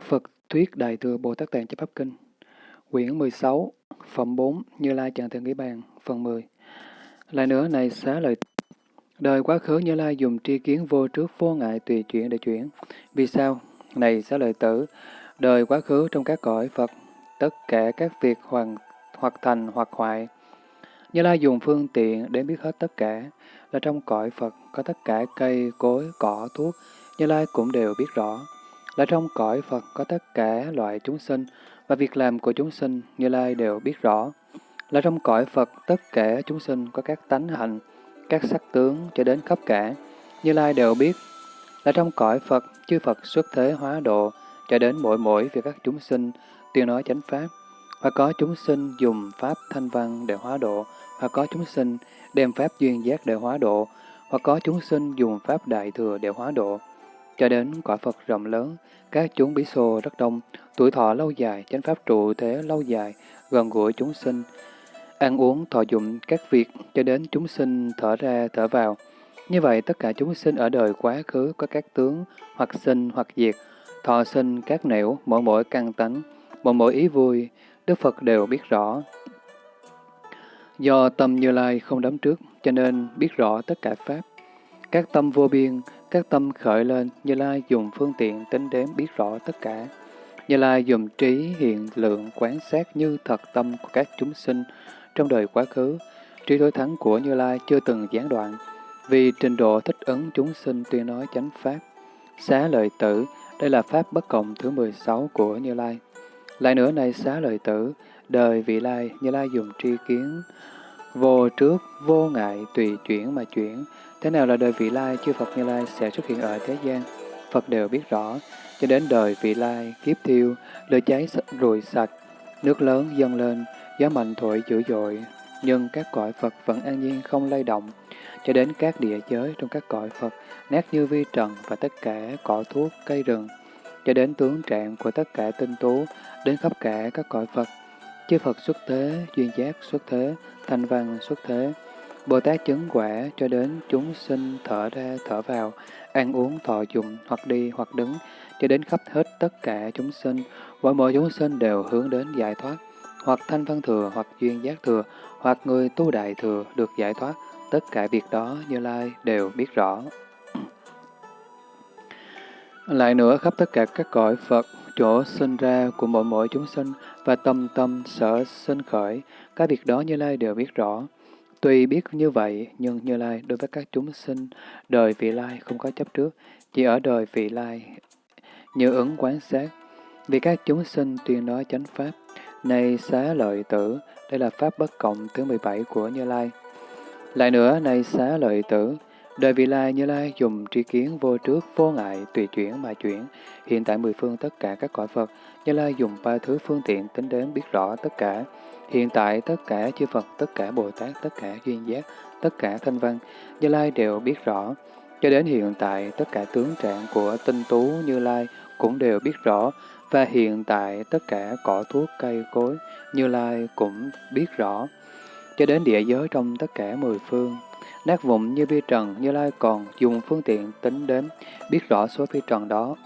Phật Thuyết Đại Thừa Bồ Tát Tạng Chấp Pháp Kinh Quyển 16 Phẩm 4 Như Lai Chẳng Thượng Nghĩ Bàn Phần 10 Lại nữa này xá lợi Đời quá khứ Như Lai dùng tri kiến vô trước vô ngại tùy chuyển để chuyển. Vì sao? Này xá lợi tử, đời quá khứ trong các cõi Phật, tất cả các việc hoàn, hoặc thành hoặc hoại. Như Lai dùng phương tiện để biết hết tất cả, là trong cõi Phật có tất cả cây, cối, cỏ, thuốc, Như Lai cũng đều biết rõ. Là trong cõi Phật có tất cả loại chúng sinh, và việc làm của chúng sinh Như Lai đều biết rõ. Là trong cõi Phật tất cả chúng sinh có các tánh hạnh, các sắc tướng cho đến khắp cả, Như Lai đều biết. Là trong cõi Phật, chư Phật xuất thế hóa độ, cho đến mỗi mỗi việc các chúng sinh tuyên nói chánh pháp, và có chúng sinh dùng pháp thanh văn để hóa độ, hoặc có chúng sinh đem pháp duyên giác để hóa độ, hoặc có chúng sinh dùng pháp đại thừa để hóa độ. Cho đến quả Phật rộng lớn, các chúng bí xô rất đông, tuổi thọ lâu dài, chánh pháp trụ thế lâu dài, gần gũi chúng sinh, ăn uống thọ dụng các việc cho đến chúng sinh thở ra thở vào. Như vậy tất cả chúng sinh ở đời quá khứ có các tướng hoặc sinh hoặc diệt, thọ sinh các nẻo, mỗi mỗi căn tánh, mỗi mỗi ý vui, Đức Phật đều biết rõ. Do tâm Như Lai không đắm trước, cho nên biết rõ tất cả Pháp. Các tâm vô biên, các tâm khởi lên, Như Lai dùng phương tiện tính đếm biết rõ tất cả. Như Lai dùng trí hiện lượng quán sát như thật tâm của các chúng sinh trong đời quá khứ. Trí đối thắng của Như Lai chưa từng gián đoạn, vì trình độ thích ứng chúng sinh tuyên nói chánh Pháp. Xá lợi tử, đây là Pháp bất cộng thứ 16 của Như Lai. Lại nữa này xá lợi tử, đời vị lai, Như Lai dùng tri kiến, vô trước, vô ngại, tùy chuyển mà chuyển. Thế nào là đời vị lai, chư Phật Như Lai sẽ xuất hiện ở thế gian, Phật đều biết rõ, cho đến đời vị lai, kiếp thiêu, lửa cháy rùi sạch, nước lớn dâng lên, gió mạnh thổi dữ dội, nhưng các cõi Phật vẫn an nhiên không lay động, cho đến các địa giới trong các cõi Phật, nát như vi trần và tất cả cỏ thuốc, cây rừng, cho đến tướng trạng của tất cả tinh tú, đến khắp cả các cõi Phật. Chư Phật xuất thế, duyên giác xuất thế, thanh văn xuất thế, Bồ Tát chứng quả cho đến chúng sinh thở ra thở vào, ăn uống thọ dụng hoặc đi hoặc đứng, cho đến khắp hết tất cả chúng sinh, mỗi mỗi chúng sinh đều hướng đến giải thoát, hoặc thanh văn thừa, hoặc duyên giác thừa, hoặc người tu đại thừa được giải thoát, tất cả việc đó Như Lai đều biết rõ. Lại nữa khắp tất cả các cõi Phật, chỗ sinh ra của mỗi mỗi chúng sinh và tâm tâm sở sinh khởi, các việc đó Như Lai đều biết rõ. Tuy biết như vậy, nhưng Như Lai đối với các chúng sinh, đời vị lai không có chấp trước, chỉ ở đời vị lai như ứng quán sát. Vì các chúng sinh tuyên nói chánh pháp, này xá lợi tử, đây là pháp bất cộng thứ 17 của Như Lai. Lại nữa, này xá lợi tử, đời vị lai Như Lai dùng tri kiến vô trước, vô ngại, tùy chuyển mà chuyển. Hiện tại mười phương tất cả các cõi Phật, Như Lai dùng ba thứ phương tiện tính đến biết rõ tất cả. Hiện tại tất cả chư Phật, tất cả Bồ Tát, tất cả duyên giác, tất cả thanh văn, Như Lai đều biết rõ. Cho đến hiện tại, tất cả tướng trạng của tinh tú Như Lai cũng đều biết rõ, và hiện tại tất cả cỏ thuốc cây cối, Như Lai cũng biết rõ. Cho đến địa giới trong tất cả mười phương, nát vụn như vi trần, Như Lai còn dùng phương tiện tính đến, biết rõ số vi trần đó.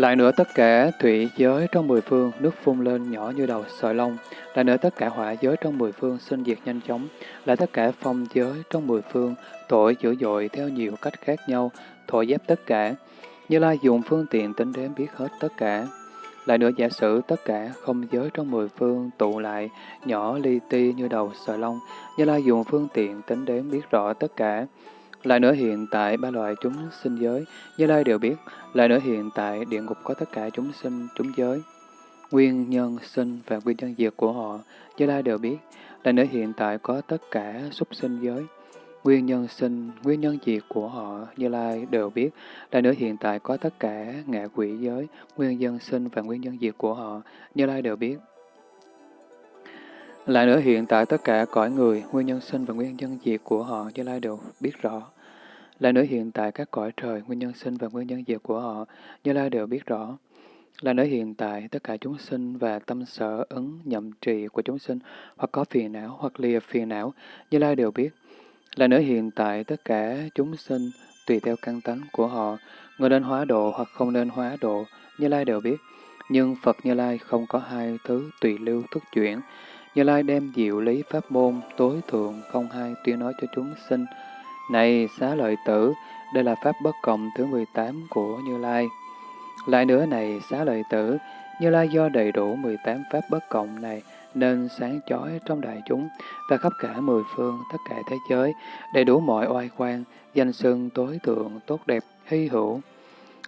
Lại nữa tất cả thủy giới trong mười phương, nước phun lên nhỏ như đầu sợi lông. Lại nữa tất cả hỏa giới trong mười phương sinh diệt nhanh chóng. Lại tất cả phong giới trong mười phương, tội dữ dội theo nhiều cách khác nhau, thổi dép tất cả. Như Lai dùng phương tiện tính đến biết hết tất cả. Lại nữa giả sử tất cả không giới trong mười phương tụ lại, nhỏ li ti như đầu sợi lông. Như Lai dùng phương tiện tính đến biết rõ tất cả. Lại nữa hiện tại ba loại chúng sinh giới, Như Lai đều biết. Lại nữa hiện tại địa ngục có tất cả chúng sinh, chúng giới. Nguyên nhân sinh và nguyên nhân diệt của họ, Như Lai đều biết. Lại nữa hiện tại có tất cả súc sinh giới. Nguyên nhân sinh, nguyên nhân diệt của họ, Như Lai đều biết. Lại nữa hiện tại có tất cả ngạ quỷ giới, nguyên nhân sinh và nguyên nhân diệt của họ, Như Lai đều biết. Lại nữa hiện tại tất cả cõi người, nguyên nhân sinh và nguyên nhân diệt của họ, Như Lai đều biết rõ. Lại nữa hiện tại các cõi trời, nguyên nhân sinh và nguyên nhân diệt của họ, Như Lai đều biết rõ. Lại nữa hiện tại tất cả chúng sinh và tâm sở ứng nhậm trì của chúng sinh, hoặc có phiền não hoặc lìa phiền não, Như Lai đều biết. Lại nữa hiện tại tất cả chúng sinh tùy theo căn tánh của họ, người nên hóa độ hoặc không nên hóa độ, Như Lai đều biết. Nhưng Phật Như Lai không có hai thứ tùy lưu thức chuyển. Như Lai đem diệu lý pháp môn tối thượng không hai tuyên nói cho chúng sinh. Này xá lợi tử, đây là pháp bất cộng thứ 18 của Như Lai. Lại nữa này xá lợi tử, Như Lai do đầy đủ 18 pháp bất cộng này nên sáng chói trong đại chúng và khắp cả mười phương tất cả thế giới, đầy đủ mọi oai quan, danh xưng tối thượng, tốt đẹp, hy hữu.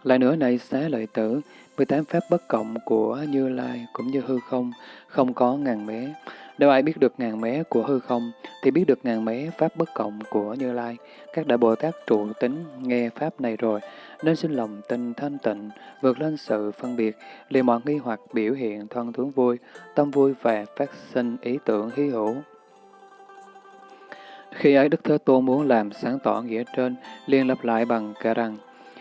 Lại nữa này xá lợi tử, 18 pháp bất cộng của Như Lai cũng như hư không, không có ngàn mé. Nếu ai biết được ngàn mé của hư không, thì biết được ngàn mé pháp bất cộng của Như Lai. Các đại Bồ Tát trụ tính nghe pháp này rồi, nên sinh lòng tin thanh tịnh, vượt lên sự phân biệt, liền mọi nghi hoặc biểu hiện thân tướng vui, tâm vui và phát sinh ý tưởng hy hữu. Khi ấy Đức Thế Tôn muốn làm sáng tỏ nghĩa trên, liền lặp lại bằng cả rằng,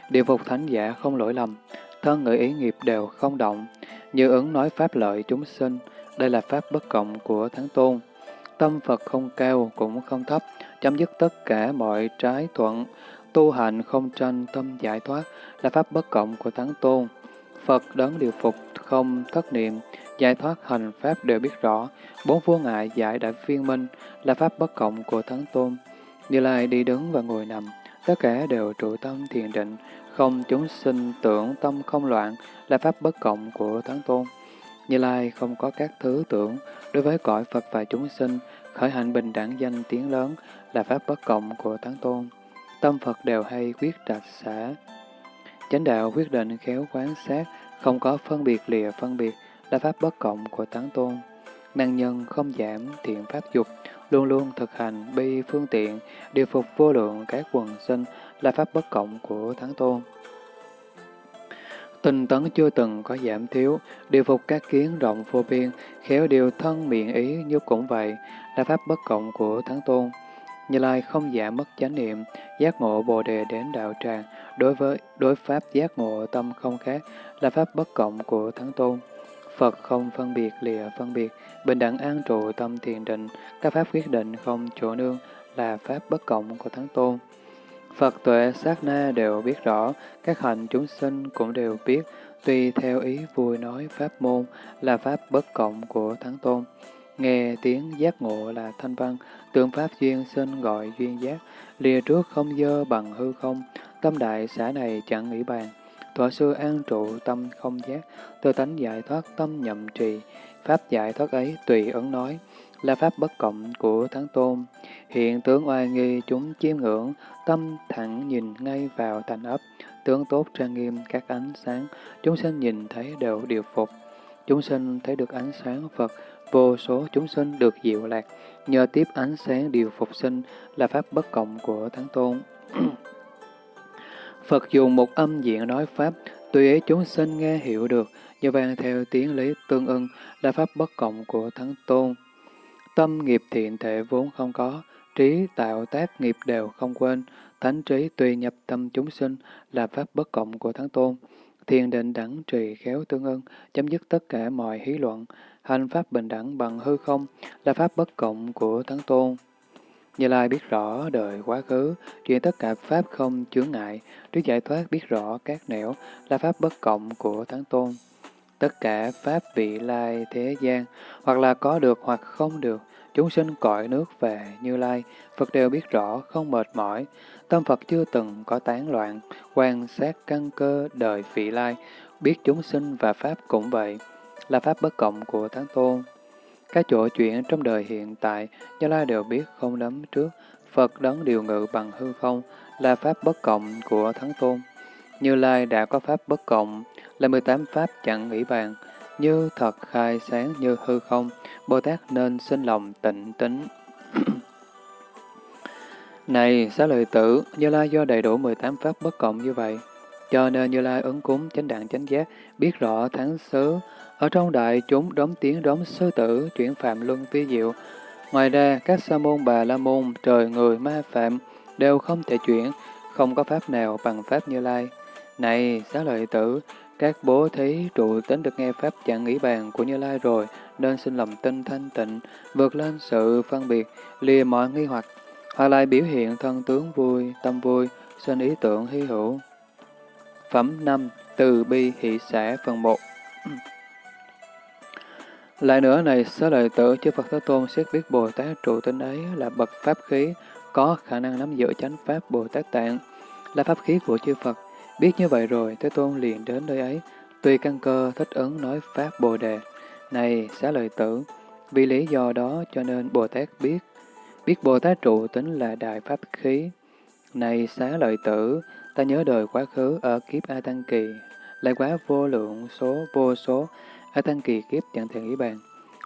điều phục thánh giả không lỗi lầm, thân ngữ ý nghiệp đều không động, như ứng nói pháp lợi chúng sinh, đây là pháp bất cộng của Thắng Tôn. Tâm Phật không cao cũng không thấp, chấm dứt tất cả mọi trái thuận, tu hành không tranh tâm giải thoát là pháp bất cộng của Thắng Tôn. Phật đấng điều phục không thất niệm, giải thoát hành pháp đều biết rõ, bốn vô ngại giải đại viên minh là pháp bất cộng của Thắng Tôn. Như Lai đi đứng và ngồi nằm, tất cả đều trụ tâm thiền định, không chúng sinh tưởng tâm không loạn là pháp bất cộng của Thắng Tôn. Như Lai không có các thứ tưởng, đối với cõi Phật và chúng sinh, khởi hành bình đẳng danh tiếng lớn là pháp bất cộng của Thắng Tôn. Tâm Phật đều hay quyết trạch xả. Chánh đạo quyết định khéo quán sát, không có phân biệt lìa phân biệt là pháp bất cộng của Thắng Tôn. Năng nhân không giảm thiện pháp dục, luôn luôn thực hành bi phương tiện, điều phục vô lượng các quần sinh là pháp bất cộng của Thắng Tôn. Tinh tấn chưa từng có giảm thiếu, điều phục các kiến rộng vô biên, khéo điều thân miệng ý như cũng vậy, là pháp bất cộng của Thắng Tôn. Như Lai không giảm mất chánh niệm, giác ngộ Bồ Đề đến đạo tràng, đối với đối pháp giác ngộ tâm không khác, là pháp bất cộng của Thắng Tôn. Phật không phân biệt lìa phân biệt, bình đẳng an trụ tâm thiền định, các pháp quyết định không chỗ nương, là pháp bất cộng của Thắng Tôn. Phật tuệ sát na đều biết rõ, các hành chúng sinh cũng đều biết, tùy theo ý vui nói pháp môn là pháp bất cộng của Thắng Tôn. Nghe tiếng giác ngộ là thanh văn, tượng pháp duyên sinh gọi duyên giác, lìa trước không dơ bằng hư không, tâm đại xã này chẳng nghĩ bàn. Thọ sư an trụ tâm không giác, tự tánh giải thoát tâm nhậm trì, pháp giải thoát ấy tùy ấn nói, là pháp bất cộng của Thắng Tôn. Hiện tướng oai nghi chúng chiêm ngưỡng, tâm thẳng nhìn ngay vào thành ấp, tướng tốt trang nghiêm các ánh sáng, chúng sinh nhìn thấy đều điều phục. Chúng sinh thấy được ánh sáng Phật, vô số chúng sinh được diệu lạc, nhờ tiếp ánh sáng điều phục sinh là pháp bất cộng của Thắng Tôn. Phật dùng một âm diện nói Pháp, tùy ý chúng sinh nghe hiểu được, như vang theo tiếng lý tương ưng là Pháp bất cộng của Thắng Tôn. Tâm nghiệp thiện thể vốn không có, trí tạo tác nghiệp đều không quên, thánh trí tùy nhập tâm chúng sinh là Pháp bất cộng của Thắng Tôn. Thiền định đẳng trì khéo tương ưng, chấm dứt tất cả mọi hí luận, hành Pháp bình đẳng bằng hư không là Pháp bất cộng của Thắng Tôn. Như Lai biết rõ đời quá khứ, chuyện tất cả Pháp không chướng ngại, trước giải thoát biết rõ các nẻo là Pháp bất cộng của Thắng Tôn. Tất cả Pháp vị lai thế gian, hoặc là có được hoặc không được, chúng sinh cõi nước về Như Lai, Phật đều biết rõ, không mệt mỏi. Tâm Phật chưa từng có tán loạn, quan sát căn cơ đời vị lai, biết chúng sinh và Pháp cũng vậy, là Pháp bất cộng của thánh Tôn. Các chỗ chuyện trong đời hiện tại, Như Lai đều biết không nắm trước, Phật đấng điều ngự bằng hư không, là Pháp bất cộng của Thắng Tôn. Như Lai đã có Pháp bất cộng, là 18 Pháp chẳng nghĩ bàn, như thật khai sáng như hư không, Bồ Tát nên sinh lòng tịnh tính. Này, xá lợi tử, Như Lai do đầy đủ 18 Pháp bất cộng như vậy, cho nên Như Lai ứng cúng chánh đẳng chánh giác, biết rõ tháng xứ, ở trong đại chúng đóng tiếng đóng sư tử, chuyển phạm luân vi diệu. Ngoài ra, các sa môn bà la môn, trời người ma phạm, đều không thể chuyển, không có pháp nào bằng pháp như lai. Này, xá lợi tử, các bố thí trụ tính được nghe pháp chẳng nghĩ bàn của Như Lai rồi, nên xin lòng tinh thanh tịnh, vượt lên sự phân biệt, lìa mọi nghi hoặc, hoặc lại biểu hiện thân tướng vui, tâm vui, sinh ý tưởng hy hữu. Phẩm 5. Từ bi hỷ xã phần 1 Lại nữa này, xá lợi tử chư Phật Thế Tôn xét biết Bồ Tát trụ tinh ấy là bậc pháp khí, có khả năng nắm giữ chánh pháp Bồ Tát Tạng, là pháp khí của chư Phật. Biết như vậy rồi, Thế Tôn liền đến nơi ấy, tùy căn cơ thích ứng nói pháp Bồ Đề. Này, xá lợi tử, vì lý do đó cho nên Bồ Tát biết, biết Bồ Tát trụ tính là đại pháp khí. Này, xá lợi tử, ta nhớ đời quá khứ ở kiếp A Tăng Kỳ, lại quá vô lượng số vô số A Tăng Kỳ kiếp chẳng thể nghĩ bàn.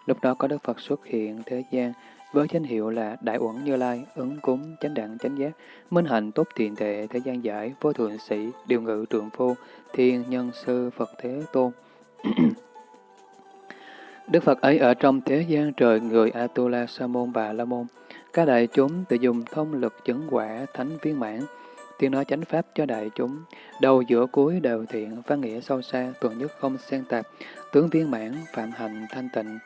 Lúc đó có Đức Phật xuất hiện thế gian với danh hiệu là Đại Uẩn Như Lai, ứng cúng, chánh đẳng, chánh giác, minh hạnh tốt tiền tệ, thế gian giải, vô thượng sĩ, điều ngự trượng phu, thiên nhân sư Phật Thế Tôn. Đức Phật ấy ở trong thế gian trời người Atula Sa môn Bà La môn, các đại chúng tự dùng thông lực chứng quả thánh viên mãn, tiếng nói chánh pháp cho đại chúng, đầu giữa cuối đều thiện, văn nghĩa sâu xa, tuần nhất không xen tạp, tướng viên mãn, phạm hành thanh tịnh.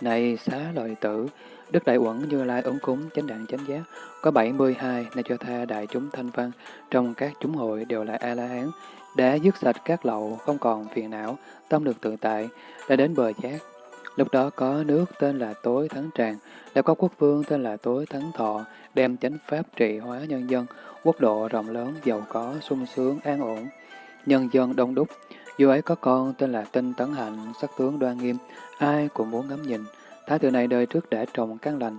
Này xá lợi tử, Đức Đại Uẩn Như Lai ứng cúng chánh đẳng chánh giác, có 72 này cho tha đại chúng thanh văn, trong các chúng hội đều là A-la-hán, đã dứt sạch các lậu, không còn phiền não, tâm được tự tại, đã đến bờ giác. Lúc đó có nước tên là Tối Thắng Tràng, đã có quốc vương tên là Tối Thắng Thọ, đem chánh pháp trị hóa nhân dân, quốc độ rộng lớn, giàu có, sung sướng, an ổn. Nhân dân đông đúc, dù ấy có con tên là Tinh Tấn Hạnh, sắc tướng đoan nghiêm, ai cũng muốn ngắm nhìn. Thái tử này đời trước đã trồng căn lành,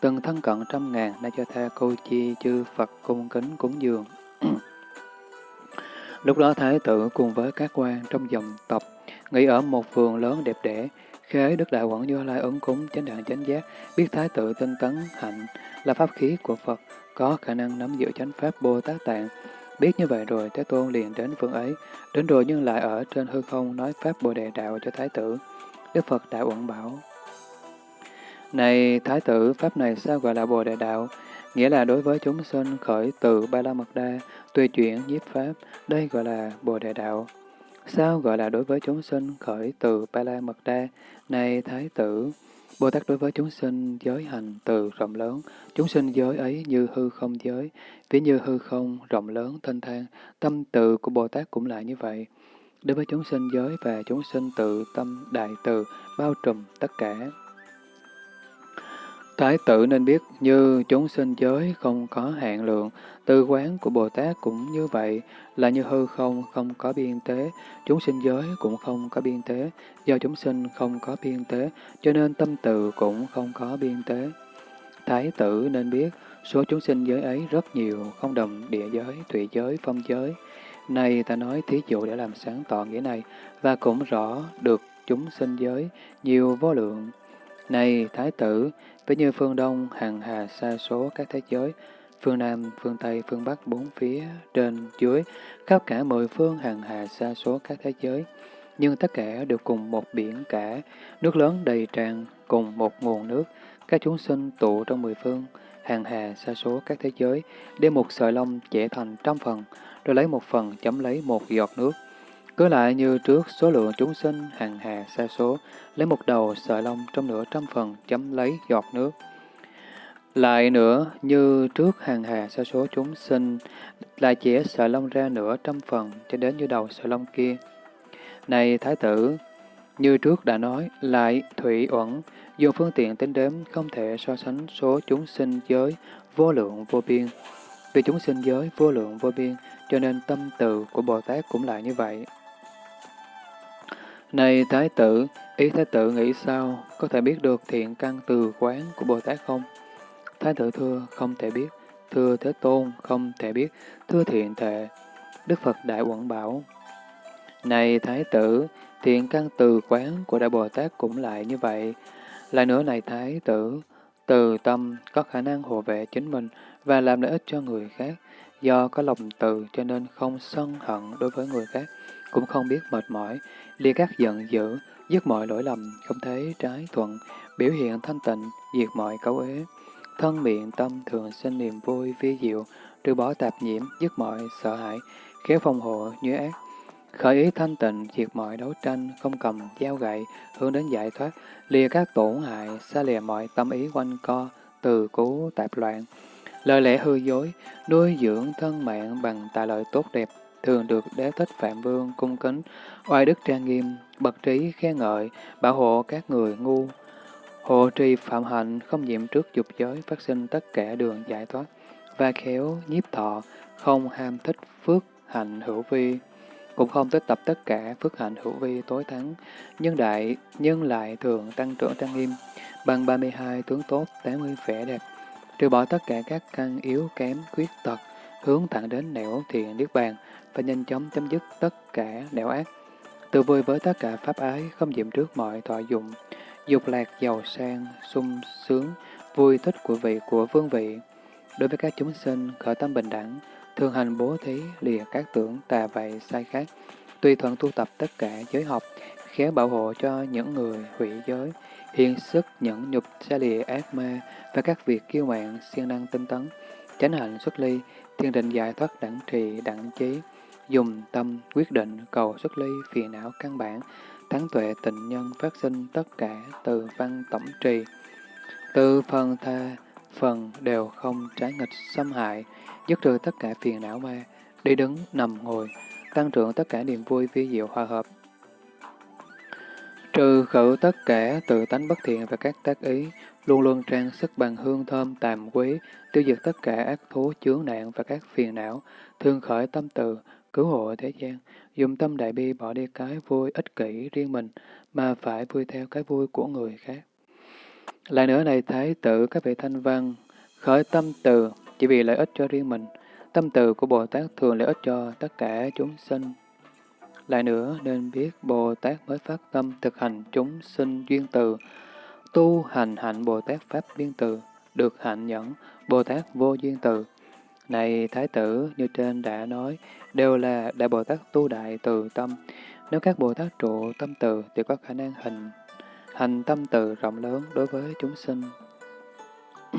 từng thân cận trăm ngàn, nay cho tha cô chi chư Phật cung kính cúng dường. Lúc đó Thái tử cùng với các quan trong dòng tộc nghỉ ở một vườn lớn đẹp đẽ, khế Đức Đại Quẩn Do Lai ứng cúng chánh đạn chánh giác, biết Thái tử tinh tấn hạnh là pháp khí của Phật, có khả năng nắm giữ chánh pháp Bồ Tát Tạng. Biết như vậy rồi, Thế Tôn liền đến phương ấy, đến rồi nhưng lại ở trên hư không nói pháp Bồ Đề Đạo cho Thái tử. Đức Phật Đại Uẩn bảo, này Thái tử, pháp này sao gọi là Bồ Đề Đạo? Nghĩa là đối với chúng sinh khởi từ Ba La Mật Đa, tùy chuyển nhiếp pháp, đây gọi là Bồ Đề Đạo. Sao gọi là đối với chúng sinh khởi từ Ba La Mật Đa? Này Thái tử, Bồ Tát đối với chúng sinh giới hành từ rộng lớn, chúng sinh giới ấy như hư không giới, ví như hư không rộng lớn thanh thang, tâm từ của Bồ Tát cũng lại như vậy. Đối với chúng sinh giới và chúng sinh tự tâm đại từ, bao trùm tất cả. Thái tử nên biết như chúng sinh giới không có hạn lượng, tư quán của Bồ Tát cũng như vậy, là như hư không không có biên tế, chúng sinh giới cũng không có biên tế, do chúng sinh không có biên tế, cho nên tâm từ cũng không có biên tế. Thái tử nên biết, số chúng sinh giới ấy rất nhiều, không đồng địa giới, thủy giới, phong giới. Này ta nói thí dụ để làm sáng tỏ nghĩa này, và cũng rõ được chúng sinh giới, nhiều vô lượng. Này Thái tử, với như phương Đông, hàng hà xa số các thế giới, phương Nam, phương Tây, phương Bắc, bốn phía, trên, dưới, khắp cả mười phương hàng hà xa số các thế giới. Nhưng tất cả đều cùng một biển cả, nước lớn đầy tràn, cùng một nguồn nước, các chúng sinh tụ trong mười phương, hàng hà xa số các thế giới, đem một sợi lông chẻ thành trăm phần, rồi lấy một phần chấm lấy một giọt nước. Cứ lại như trước số lượng chúng sinh hàng hà xa số, lấy một đầu sợi lông trong nửa trăm phần chấm lấy giọt nước. Lại nữa, như trước hàng hà sa số chúng sinh, lại chẻ sợi lông ra nửa trăm phần cho đến như đầu sợi lông kia. Này Thái tử, như trước đã nói, lại thủy uẩn, dùng phương tiện tính đếm không thể so sánh số chúng sinh giới vô lượng vô biên. Vì chúng sinh giới vô lượng vô biên, cho nên tâm từ của Bồ Tát cũng lại như vậy. Này Thái tử, ý Thái tử nghĩ sao, có thể biết được thiện căn từ quán của Bồ Tát không? Thái tử thưa, không thể biết. Thưa Thế Tôn, không thể biết. Thưa thiện thệ. Đức Phật Đại quảng bảo. Này Thái tử, thiện căn từ quán của Đại Bồ Tát cũng lại như vậy. Lại nữa này Thái tử, từ tâm có khả năng hộ vệ chính mình và làm lợi ích cho người khác. Do có lòng từ cho nên không sân hận đối với người khác, cũng không biết mệt mỏi, lia các giận dữ, dứt mọi lỗi lầm, không thấy trái thuận, biểu hiện thanh tịnh, diệt mọi cấu ế. Thân miệng tâm thường sinh niềm vui vi diệu, trừ bỏ tạp nhiễm, dứt mọi sợ hãi, khéo phòng hộ như ác. Khởi ý thanh tịnh, diệt mọi đấu tranh, không cầm dao gậy, hướng đến giải thoát, lìa các tổn hại, xa lìa mọi tâm ý quanh co, từ cứu tạp loạn. Lời lẽ hư dối, nuôi dưỡng thân mạng bằng tài lợi tốt đẹp, thường được đế thích Phạm Vương cung kính, oai đức trang nghiêm, bậc trí khen ngợi, bảo hộ các người ngu. Hộ trì phạm hạnh không nhiễm trước dục giới phát sinh tất cả đường giải thoát, và khéo nhiếp thọ, không ham thích phước hạnh hữu vi, cũng không tích tập tất cả phước hạnh hữu vi tối thắng, nhân đại, nhân lại thường tăng trưởng trang nghiêm, bằng 32 tướng tốt, 80 vẻ đẹp, trừ bỏ tất cả các căn yếu kém, khuyết tật, hướng thẳng đến nẻo thiện niết bàn và nhanh chóng chấm dứt tất cả nẻo ác. Tự vui với tất cả pháp ái, không diệm trước mọi thọ dụng, dục lạc giàu sang, sung sướng, vui thích của vị của vương vị. Đối với các chúng sinh, khởi tâm bình đẳng, thường hành bố thí, lìa các tưởng tà vậy sai khác, tùy thuận tu tập tất cả giới học, khéo bảo hộ cho những người hủy giới, hiện sức nhẫn nhục xa lìa ác ma và các việc kiêu mạn, siêng năng tinh tấn, chánh hạnh xuất ly, thiên định giải thoát đẳng trì, đẳng trí, dùng tâm quyết định cầu xuất ly phiền não căn bản, thắng tuệ tịnh nhân phát sinh tất cả từ văn tổng trì. Từ phần tha, phần đều không trái nghịch xâm hại, dứt trừ tất cả phiền não ma, đi đứng, nằm, ngồi, tăng trưởng tất cả niềm vui vi diệu hòa hợp. Trừ khử tất cả tự tánh bất thiện và các tác ý, luôn luôn trang sức bằng hương thơm tàm quý, tiêu diệt tất cả ác thú chướng nạn và các phiền não, thương khởi tâm từ, cứu hộ thế gian, dùng tâm đại bi bỏ đi cái vui ích kỷ riêng mình, mà phải vui theo cái vui của người khác. Lại nữa này thái tử các vị thanh văn, khởi tâm từ chỉ vì lợi ích cho riêng mình, tâm từ của Bồ Tát thường lợi ích cho tất cả chúng sinh. Lại nữa nên biết Bồ Tát mới phát tâm thực hành chúng sinh duyên từ, tu hành hạnh Bồ Tát Pháp duyên từ, được hạnh nhẫn Bồ Tát vô duyên từ. Này Thái tử, như trên đã nói, đều là Đại Bồ Tát tu đại từ tâm. Nếu các Bồ Tát trụ tâm từ thì có khả năng hình hành tâm từ rộng lớn đối với chúng sinh.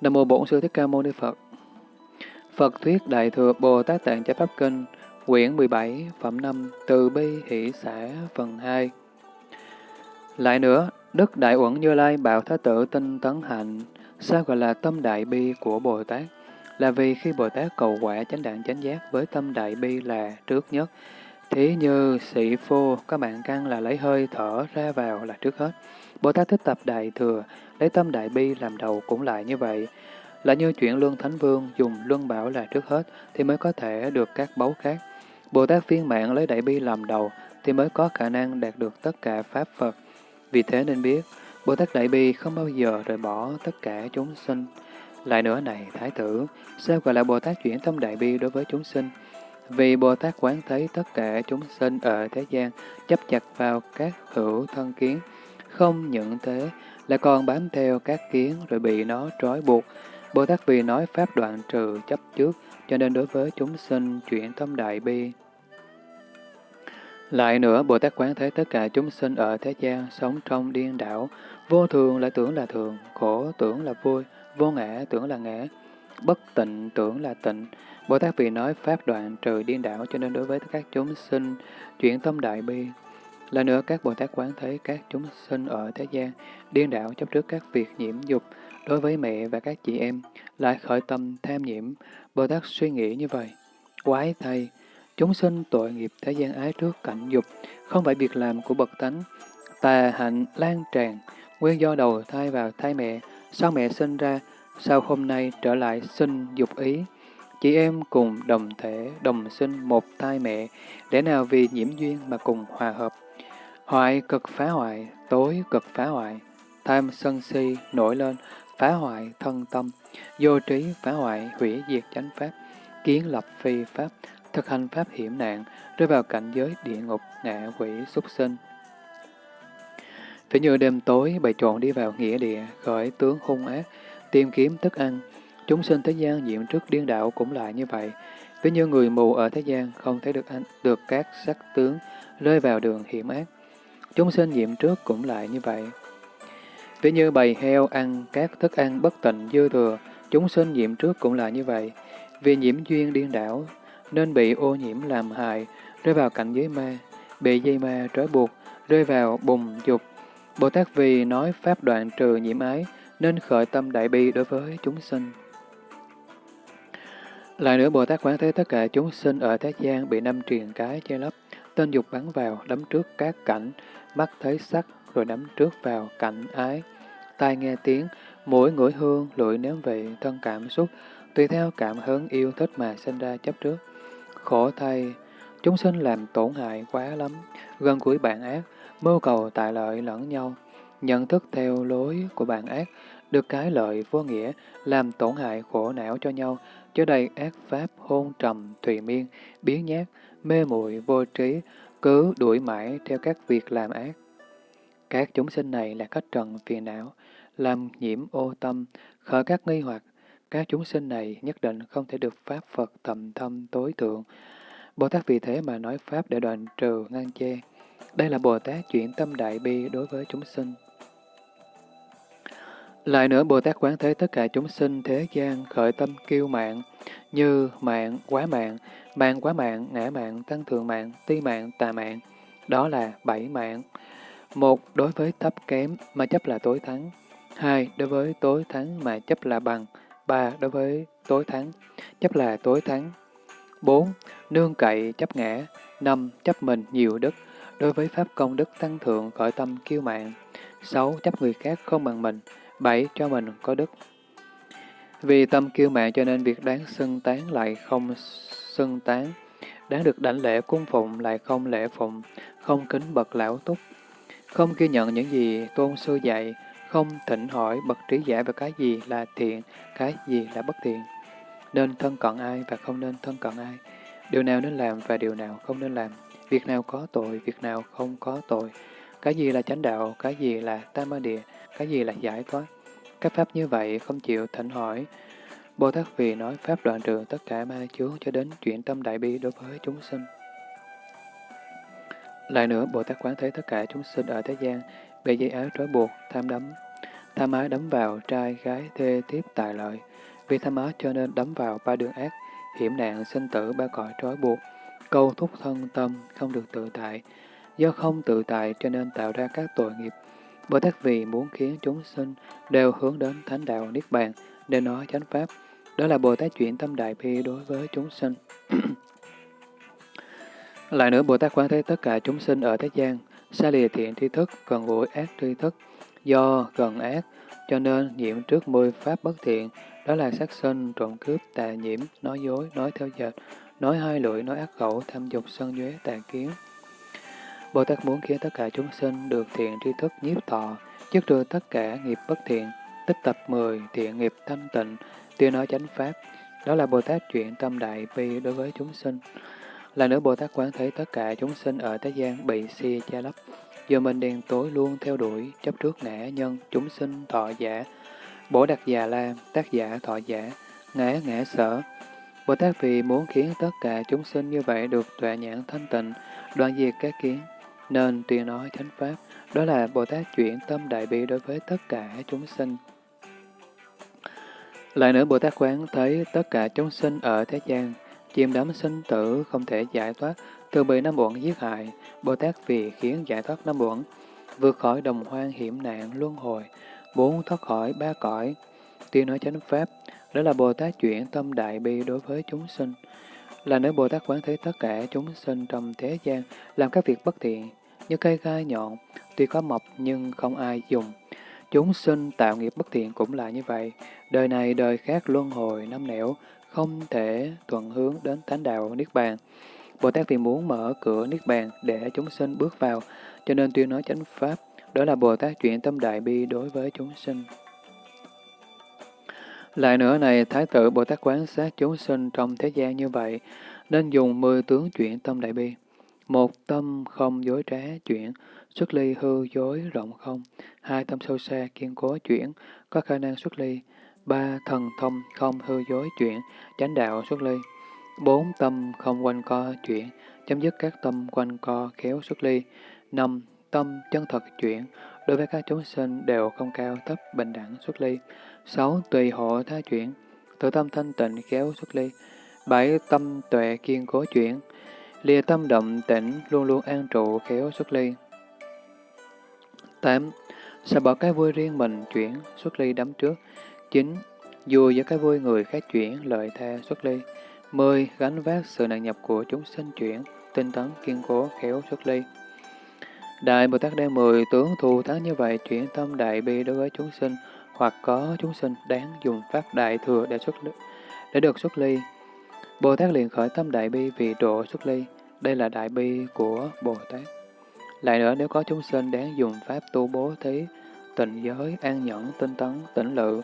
Nam mô Bổn Sư Thích Ca Mâu Ni Phật. Phật thuyết Đại thừa Bồ Tát Tạng Chánh Pháp Kinh, quyển 17, phẩm 5, Từ bi hỷ xã, phần 2. Lại nữa, Đức Đại Uẩn Như Lai bảo Thái tử tinh tấn hạnh, sao gọi là tâm đại bi của Bồ Tát? Là vì khi Bồ Tát cầu quả chánh đẳng chánh giác với tâm đại bi là trước nhất, Thí như sĩ phô, các bạn căn là lấy hơi thở ra vào là trước hết. Bồ Tát thích tập đại thừa, lấy tâm đại bi làm đầu cũng lại như vậy. Là như chuyện Luân Thánh Vương dùng Luân Bảo là trước hết thì mới có thể được các báu khác. Bồ Tát viên mạng lấy đại bi làm đầu thì mới có khả năng đạt được tất cả Pháp Phật. Vì thế nên biết, Bồ Tát Đại Bi không bao giờ rời bỏ tất cả chúng sinh. Lại nữa này, Thái tử, sao gọi là Bồ Tát chuyển tâm Đại Bi đối với chúng sinh? Vì Bồ Tát quán thấy tất cả chúng sinh ở thế gian chấp chặt vào các hữu thân kiến, không những thế, lại còn bám theo các kiến rồi bị nó trói buộc. Bồ Tát vì nói pháp đoạn trừ chấp trước, cho nên đối với chúng sinh chuyển tâm đại bi. Lại nữa, Bồ Tát quán thấy tất cả chúng sinh ở thế gian sống trong điên đảo, vô thường lại tưởng là thường, khổ tưởng là vui, vô ngã tưởng là ngã, bất tịnh tưởng là tịnh, Bồ Tát vì nói pháp đoạn trừ điên đảo cho nên đối với các chúng sinh chuyển tâm đại bi. Là nữa các Bồ Tát quán thấy các chúng sinh ở thế gian điên đảo chấp trước các việc nhiễm dục đối với mẹ và các chị em lại khởi tâm tham nhiễm. Bồ Tát suy nghĩ như vậy. Quái thay, chúng sinh tội nghiệp thế gian ái trước cảnh dục, không phải việc làm của bậc tánh. Tà hạnh lan tràn, nguyên do đầu thai vào thai mẹ, sau mẹ sinh ra, sau hôm nay trở lại sinh dục ý, Chị em cùng đồng thể, đồng sinh một thai mẹ, để nào vì nhiễm duyên mà cùng hòa hợp. Hoại cực phá hoại, tối cực phá hoại, tham sân si nổi lên, phá hoại thân tâm, vô trí phá hoại, hủy diệt chánh pháp, kiến lập phi pháp, thực hành pháp hiểm nạn, rơi vào cảnh giới địa ngục, ngạ quỷ, súc sinh. Thế như đêm tối, bày trộn đi vào nghĩa địa, khởi tướng hung ác, tìm kiếm thức ăn, Chúng sinh thế gian nhiễm trước điên đảo cũng lại như vậy. Ví như người mù ở thế gian không thấy được anh, được các sắc tướng rơi vào đường hiểm ác. Chúng sinh nhiễm trước cũng lại như vậy. Ví như bầy heo ăn các thức ăn bất tịnh dư thừa, chúng sinh nhiễm trước cũng lại như vậy. Vì nhiễm duyên điên đảo, nên bị ô nhiễm làm hại, rơi vào cảnh giới ma, bị dây ma trói buộc, rơi vào bùng dục. Bồ Tát vì nói pháp đoạn trừ nhiễm ái, nên khởi tâm đại bi đối với chúng sinh. Lại nữa, Bồ Tát quán thế tất cả chúng sinh ở thế gian bị năm triền cái che lấp, tên dục bắn vào, đấm trước các cảnh, mắt thấy sắc, rồi đấm trước vào cảnh ái, tai nghe tiếng, mũi ngửi hương, lưỡi nếm vị, thân cảm xúc, tùy theo cảm hứng yêu thích mà sinh ra chấp trước. Khổ thay, chúng sinh làm tổn hại quá lắm, gần cuối bạn ác, mưu cầu tại lợi lẫn nhau, nhận thức theo lối của bạn ác, được cái lợi vô nghĩa, làm tổn hại khổ não cho nhau, cho đầy ác pháp hôn trầm, thùy miên, biến nhát, mê muội vô trí, cứ đuổi mãi theo các việc làm ác. Các chúng sinh này là cách trần phiền não, làm nhiễm ô tâm, khởi các nghi hoặc. Các chúng sinh này nhất định không thể được Pháp Phật tầm thâm tối thượng. Bồ Tát vì thế mà nói Pháp để đoạn trừ, ngăn che. Đây là Bồ Tát chuyển tâm đại bi đối với chúng sinh. Lại nữa, Bồ Tát quán thế tất cả chúng sinh thế gian khởi tâm kiêu mạng, như mạng, quá mạng, mạng quá mạng, ngã mạng, tăng thượng mạng, ti mạng, tà mạng. Đó là bảy mạng. Một, đối với thấp kém mà chấp là tối thắng. Hai, đối với tối thắng mà chấp là bằng. Ba, đối với tối thắng, chấp là tối thắng. Bốn, nương cậy chấp ngã. Năm, chấp mình nhiều đức. Đối với pháp công đức tăng thượng khởi tâm kiêu mạng. Sáu, chấp người khác không bằng mình. Bảy, cho mình có đức. Vì tâm kiêu mạng cho nên việc đáng xưng tán lại không xưng tán, đáng được đảnh lễ cung phụng lại không lễ phụng, không kính bậc lão túc, không ghi nhận những gì tôn sư dạy, không thỉnh hỏi bậc trí giả về cái gì là thiện, cái gì là bất thiện. Nên thân cận ai và không nên thân cận ai. Điều nào nên làm và điều nào không nên làm. Việc nào có tội, việc nào không có tội. Cái gì là chánh đạo, cái gì là tam ma địa, cái gì là giải thoát. Các pháp như vậy không chịu thỉnh hỏi. Bồ Tát vì nói pháp đoạn trừ tất cả ma chướng cho đến chuyển tâm đại bi đối với chúng sinh. Lại nữa, Bồ Tát quán thấy tất cả chúng sinh ở thế gian bị dây áo trói buộc, tham đắm. Tham ái đấm vào trai, gái, thê, tiếp, tài lợi. Vì tham ái cho nên đấm vào ba đường ác, hiểm nạn, sinh tử, ba cõi trói buộc, câu thúc thân tâm, không được tự tại. Do không tự tại cho nên tạo ra các tội nghiệp. Bồ Tát vì muốn khiến chúng sinh đều hướng đến thánh đạo Niết Bàn, để nói chánh pháp. Đó là Bồ Tát chuyển tâm đại bi đối với chúng sinh. Lại nữa, Bồ Tát quan thấy tất cả chúng sinh ở thế gian, xa lìa thiện tri thức, gần gũi ác tri thức, do gần ác, cho nên nhiễm trước mười pháp bất thiện, đó là sát sinh, trộm cướp, tà nhiễm, nói dối, nói theo dệt, nói hai lưỡi, nói ác khẩu, tham dục, sân nhuế, tà kiến. Bồ Tát muốn khiến tất cả chúng sinh được thiện tri thức nhiếp thọ, chức trừ tất cả nghiệp bất thiện, tích tập mười thiện nghiệp thanh tịnh, tiêu nói chánh pháp. Đó là Bồ Tát chuyện tâm đại bi đối với chúng sinh. Là nữa Bồ Tát quán thấy tất cả chúng sinh ở thế gian bị si che lấp, giờ mình đèn tối luôn theo đuổi, chấp trước ngã nhân, chúng sinh thọ giả, bổ đặc già la, tác giả thọ giả, ngã ngã sở. Bồ Tát vì muốn khiến tất cả chúng sinh như vậy được tuệ nhãn thanh tịnh, đoạn diệt các kiến, nên tuyên nói chánh pháp, đó là Bồ Tát chuyển tâm đại bi đối với tất cả chúng sinh. Lại nữa Bồ Tát quán thấy tất cả chúng sinh ở thế gian, chìm đắm sinh tử không thể giải thoát, từ bị năm uẩn giết hại, Bồ Tát vì khiến giải thoát năm uẩn, vượt khỏi đồng hoang hiểm nạn luân hồi, muốn thoát khỏi ba cõi, tuyên nói chánh pháp, đó là Bồ Tát chuyển tâm đại bi đối với chúng sinh. Là nếu Bồ Tát quán thấy tất cả chúng sinh trong thế gian làm các việc bất thiện, như cây gai nhọn, tuy có mọc nhưng không ai dùng. Chúng sinh tạo nghiệp bất thiện cũng là như vậy, đời này đời khác luân hồi năm nẻo, không thể thuận hướng đến thánh đạo Niết Bàn. Bồ Tát vì muốn mở cửa Niết Bàn để chúng sinh bước vào, cho nên tuyên nói chánh Pháp, đó là Bồ Tát chuyển tâm đại bi đối với chúng sinh. Lại nữa này, Thái tử Bồ Tát quán sát chúng sinh trong thế gian như vậy, nên dùng mười tướng chuyển tâm đại bi. Một tâm không dối trá chuyển, xuất ly hư dối rộng không. Hai tâm sâu xa kiên cố chuyển, có khả năng xuất ly. Ba thần thông không hư dối chuyển, chánh đạo xuất ly. Bốn tâm không quanh co chuyển, chấm dứt các tâm quanh co khéo xuất ly. Năm tâm chân thật chuyển, đối với các chúng sinh đều không cao thấp bình đẳng xuất ly. Sáu tùy hộ tha chuyển, tự tâm thanh tịnh khéo xuất ly. Bảy tâm tuệ kiên cố chuyển, lìa tâm động tĩnh luôn luôn an trụ khéo xuất ly. tám Sợ bỏ cái vui riêng mình chuyển xuất ly đắm trước. chín Dù với cái vui người khác chuyển lợi tha xuất ly. 10. Gánh vác sự nặng nhập của chúng sinh chuyển, tinh tấn, kiên cố, khéo xuất ly. Đại Bồ Tát đem mười tướng thù thắng như vậy chuyển tâm đại bi đối với chúng sinh, hoặc có chúng sinh đáng dùng pháp đại thừa để xuất để được xuất ly. Bồ Tát liền khởi tâm đại bi vì độ xuất ly. Đây là đại bi của Bồ Tát. Lại nữa, nếu có chúng sinh đáng dùng pháp tu bố thí, tịnh giới, an nhẫn, tinh tấn, tỉnh lự,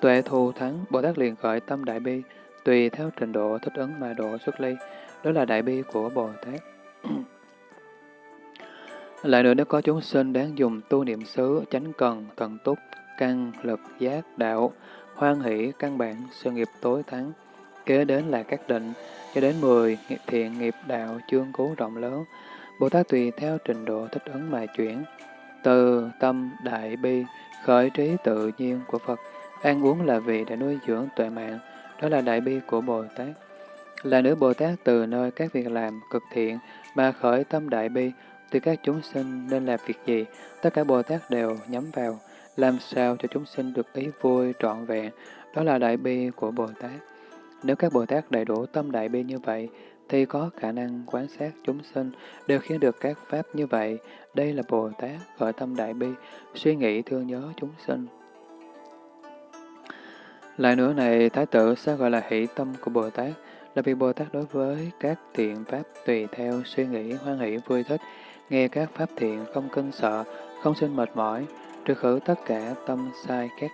tuệ thù thắng, Bồ Tát liền khởi tâm đại bi, tùy theo trình độ thích ứng mà độ xuất ly. Đó là đại bi của Bồ Tát. Lại nữa nếu có chúng sinh đáng dùng tu niệm xứ, chánh cần, thần túc, căn, lực, giác, đạo, hoan hỷ, căn bản, sự nghiệp tối thắng. Kế đến là các định, cho đến 10, thiện nghiệp đạo, chương cố rộng lớn. Bồ Tát tùy theo trình độ thích ứng mà chuyển. Từ tâm đại bi, khởi trí tự nhiên của Phật, ăn uống là vị để nuôi dưỡng tuệ mạng, đó là đại bi của Bồ Tát. Là nữ Bồ Tát từ nơi các việc làm cực thiện mà khởi tâm đại bi, từ các chúng sinh nên làm việc gì, tất cả Bồ Tát đều nhắm vào, làm sao cho chúng sinh được ý vui trọn vẹn, đó là đại bi của Bồ Tát. Nếu các Bồ Tát đầy đủ tâm đại bi như vậy, thì có khả năng quan sát chúng sinh đều khiến được các pháp như vậy. Đây là Bồ Tát khởi tâm đại bi, suy nghĩ thương nhớ chúng sinh. Lại nữa này, Thái tử sao gọi là hỷ tâm của Bồ Tát? Là vì Bồ Tát đối với các thiện pháp tùy theo suy nghĩ hoan hỷ vui thích, nghe các pháp thiện không kinh sợ, không sinh mệt mỏi, trừ khử tất cả tâm sai khác,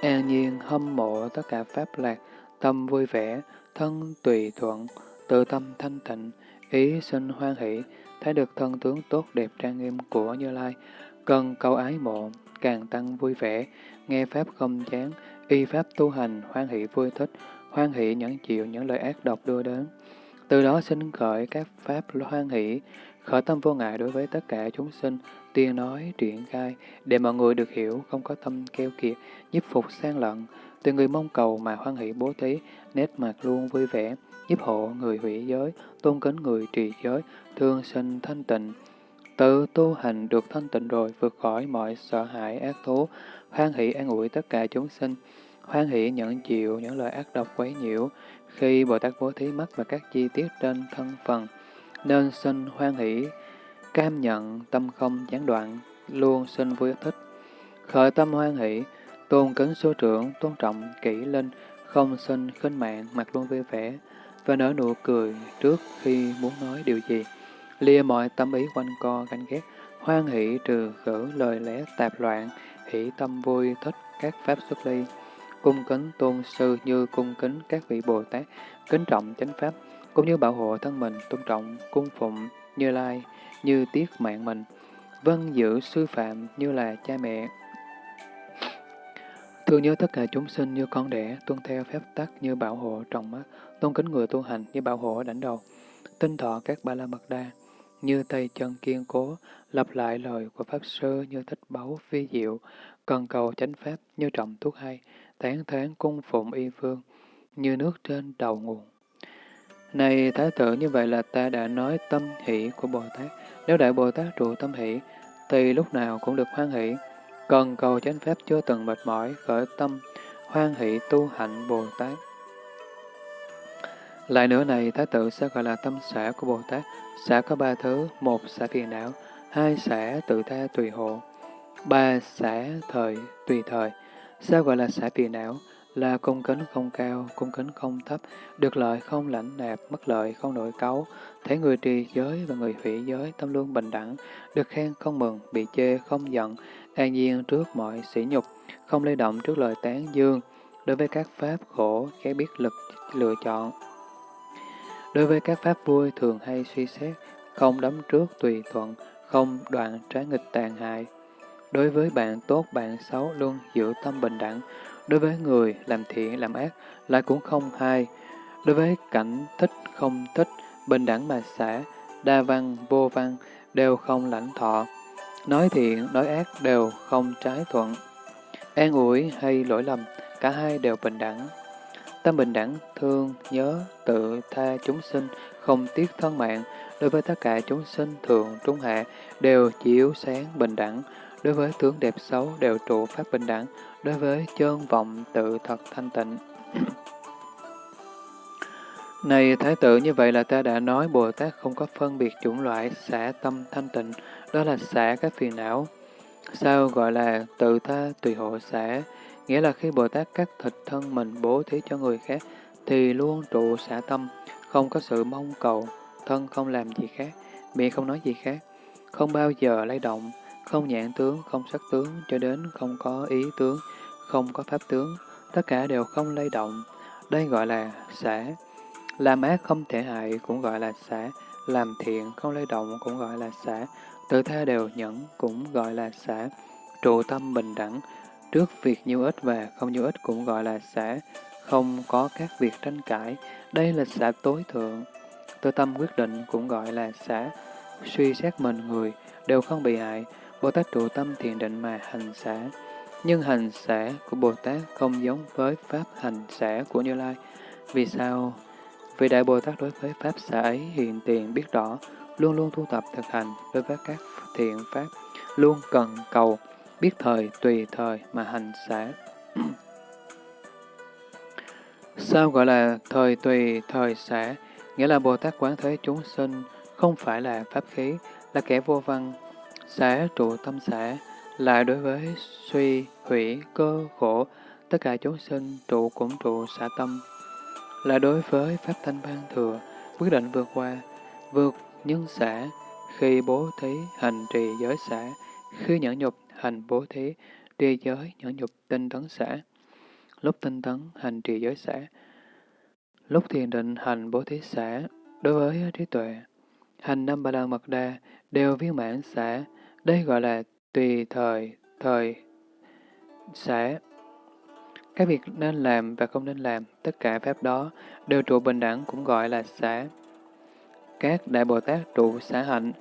an nhiên hâm mộ tất cả pháp lạc, tâm vui vẻ, thân tùy thuận, tự tâm thanh tịnh, ý sinh hoan hỷ, thấy được thân tướng tốt đẹp trang nghiêm của Như Lai, cần cầu ái mộ, càng tăng vui vẻ, nghe pháp không chán, y pháp tu hành, hoan hỷ vui thích, hoan hỷ nhẫn chịu những lời ác độc đưa đến. Từ đó sinh khởi các pháp hoan hỷ, Khởi tâm vô ngại đối với tất cả chúng sinh, tiên nói, triển khai, để mọi người được hiểu, không có tâm keo kiệt, giúp phục sang lận, từ người mong cầu mà hoan hỷ bố thí, nét mặt luôn vui vẻ, giúp hộ người hủy giới, tôn kính người trì giới, thương sinh thanh tịnh. Tự tu hành được thanh tịnh rồi, vượt khỏi mọi sợ hãi ác thú, hoan hỷ an ủi tất cả chúng sinh, hoan hỷ nhận chịu những lời ác độc quấy nhiễu, khi Bồ Tát bố thí mắt và các chi tiết trên thân phần, nên sinh hoan hỷ, cam nhận, tâm không gián đoạn, luôn sinh vui thích. Khởi tâm hoan hỷ, tôn kính số trưởng, tôn trọng, kỹ linh, không sinh khinh mạng, mặt luôn vui vẻ, và nở nụ cười trước khi muốn nói điều gì. Lìa mọi tâm ý quanh co, ganh ghét, hoan hỷ trừ khử lời lẽ tạp loạn, hỷ tâm vui thích các pháp xuất ly. Cung kính tôn sư như cung kính các vị Bồ Tát, kính trọng chánh pháp, cũng như bảo hộ thân mình, tôn trọng, cung phụng, như lai, như tiết mạng mình, vân giữ sư phạm như là cha mẹ. Thương nhớ tất cả chúng sinh như con đẻ, tuân theo phép tắc như bảo hộ trọng mắt, tôn kính người tu hành như bảo hộ đảnh đầu, tinh thọ các ba la mật đa, như tay chân kiên cố, lặp lại lời của Pháp Sư như thích báu phi diệu, cần cầu chánh Pháp như trọng thuốc hay, tán thán cung phụng y phương, như nước trên đầu nguồn. Này Thái tử, như vậy là ta đã nói tâm hỷ của Bồ Tát. Nếu Đại Bồ Tát trụ tâm hỷ, thì lúc nào cũng được hoan hỷ. Cần cầu chánh pháp chưa từng mệt mỏi, khởi tâm, hoan hỷ tu hạnh Bồ Tát. Lại nữa này, Thái tử sẽ gọi là tâm xã của Bồ Tát. Xã có ba thứ, một xã phiền não, hai xã tự tha tùy hộ, ba xã thời tùy thời. Sao gọi là xã phiền não? Là cung kính không cao, cung kính không thấp, được lợi không lãnh nạp, mất lợi không nội cấu, thấy người trì giới và người hủy giới tâm luôn bình đẳng, được khen không mừng, bị chê không giận, an nhiên trước mọi sỉ nhục, không lay động trước lời tán dương, đối với các pháp khổ, khéo biết lực lựa chọn. Đối với các pháp vui thường hay suy xét, không đấm trước tùy thuận, không đoạn trái nghịch tàn hại. Đối với bạn tốt, bạn xấu luôn giữ tâm bình đẳng, Đối với người làm thiện, làm ác, lại cũng không hai Đối với cảnh thích, không thích, bình đẳng mà xả, đa văn, vô văn, đều không lãnh thọ. Nói thiện, nói ác đều không trái thuận. An ủi hay lỗi lầm, cả hai đều bình đẳng. Tâm bình đẳng, thương, nhớ, tự, tha chúng sinh, không tiếc thân mạng, đối với tất cả chúng sinh thượng, trung hạ, đều chiếu sáng bình đẳng, đối với tướng đẹp xấu đều trụ pháp bình đẳng, đối với chân vọng tự thật thanh tịnh. Này Thái tử, như vậy là ta đã nói Bồ Tát không có phân biệt chủng loại xả tâm thanh tịnh, đó là xả các phiền não. Sao gọi là tự tha tùy hộ xả? Nghĩa là khi Bồ Tát cắt thịt thân mình bố thí cho người khác, thì luôn trụ xả tâm, không có sự mong cầu, thân không làm gì khác, miệng không nói gì khác, không bao giờ lay động, không nhãn tướng, không sắc tướng, cho đến không có ý tướng, không có pháp tướng, tất cả đều không lay động. Đây gọi là xả. Làm ác không thể hại cũng gọi là xả, làm thiện không lay động cũng gọi là xả, tự tha đều nhẫn cũng gọi là xả, trụ tâm bình đẳng, trước việc nhiêu ít và không nhiêu ít cũng gọi là xả, không có các việc tranh cãi, đây là xả tối thượng. tự tâm quyết định cũng gọi là xả, suy xét mình người, đều không bị hại, Bồ Tát trụ tâm thiền định mà hành xả. Nhưng hành xả của Bồ Tát không giống với pháp hành xả của Như Lai. Vì sao? Vì Đại Bồ Tát đối với pháp xả ấy hiện tiền biết rõ, luôn luôn tu tập thực hành đối với các thiện pháp, luôn cần cầu, biết thời, tùy thời mà hành xả. Sao gọi là thời tùy, thời xả? Nghĩa là Bồ Tát quán thế chúng sinh không phải là pháp khí, là kẻ vô văn. Xả trụ tâm xả, lại đối với suy, hủy, cơ, khổ, tất cả chúng sinh trụ cũng trụ xả tâm. Là đối với Pháp Thanh Ban Thừa, quyết định vượt qua, vượt nhân xả, khi bố thí hành trì giới xả, khi nhẫn nhục hành bố thí, trì giới nhẫn nhục tinh tấn xả. Lúc tinh tấn hành trì giới xả, lúc thiền định hành bố thí xả, đối với trí tuệ, hành năm ba la mật đa đều viên mãn xả, đây gọi là tùy thời, thời sẽ. Các việc nên làm và không nên làm, tất cả pháp đó đều trụ bình đẳng cũng gọi là xã. Các Đại Bồ Tát trụ xã hạnh,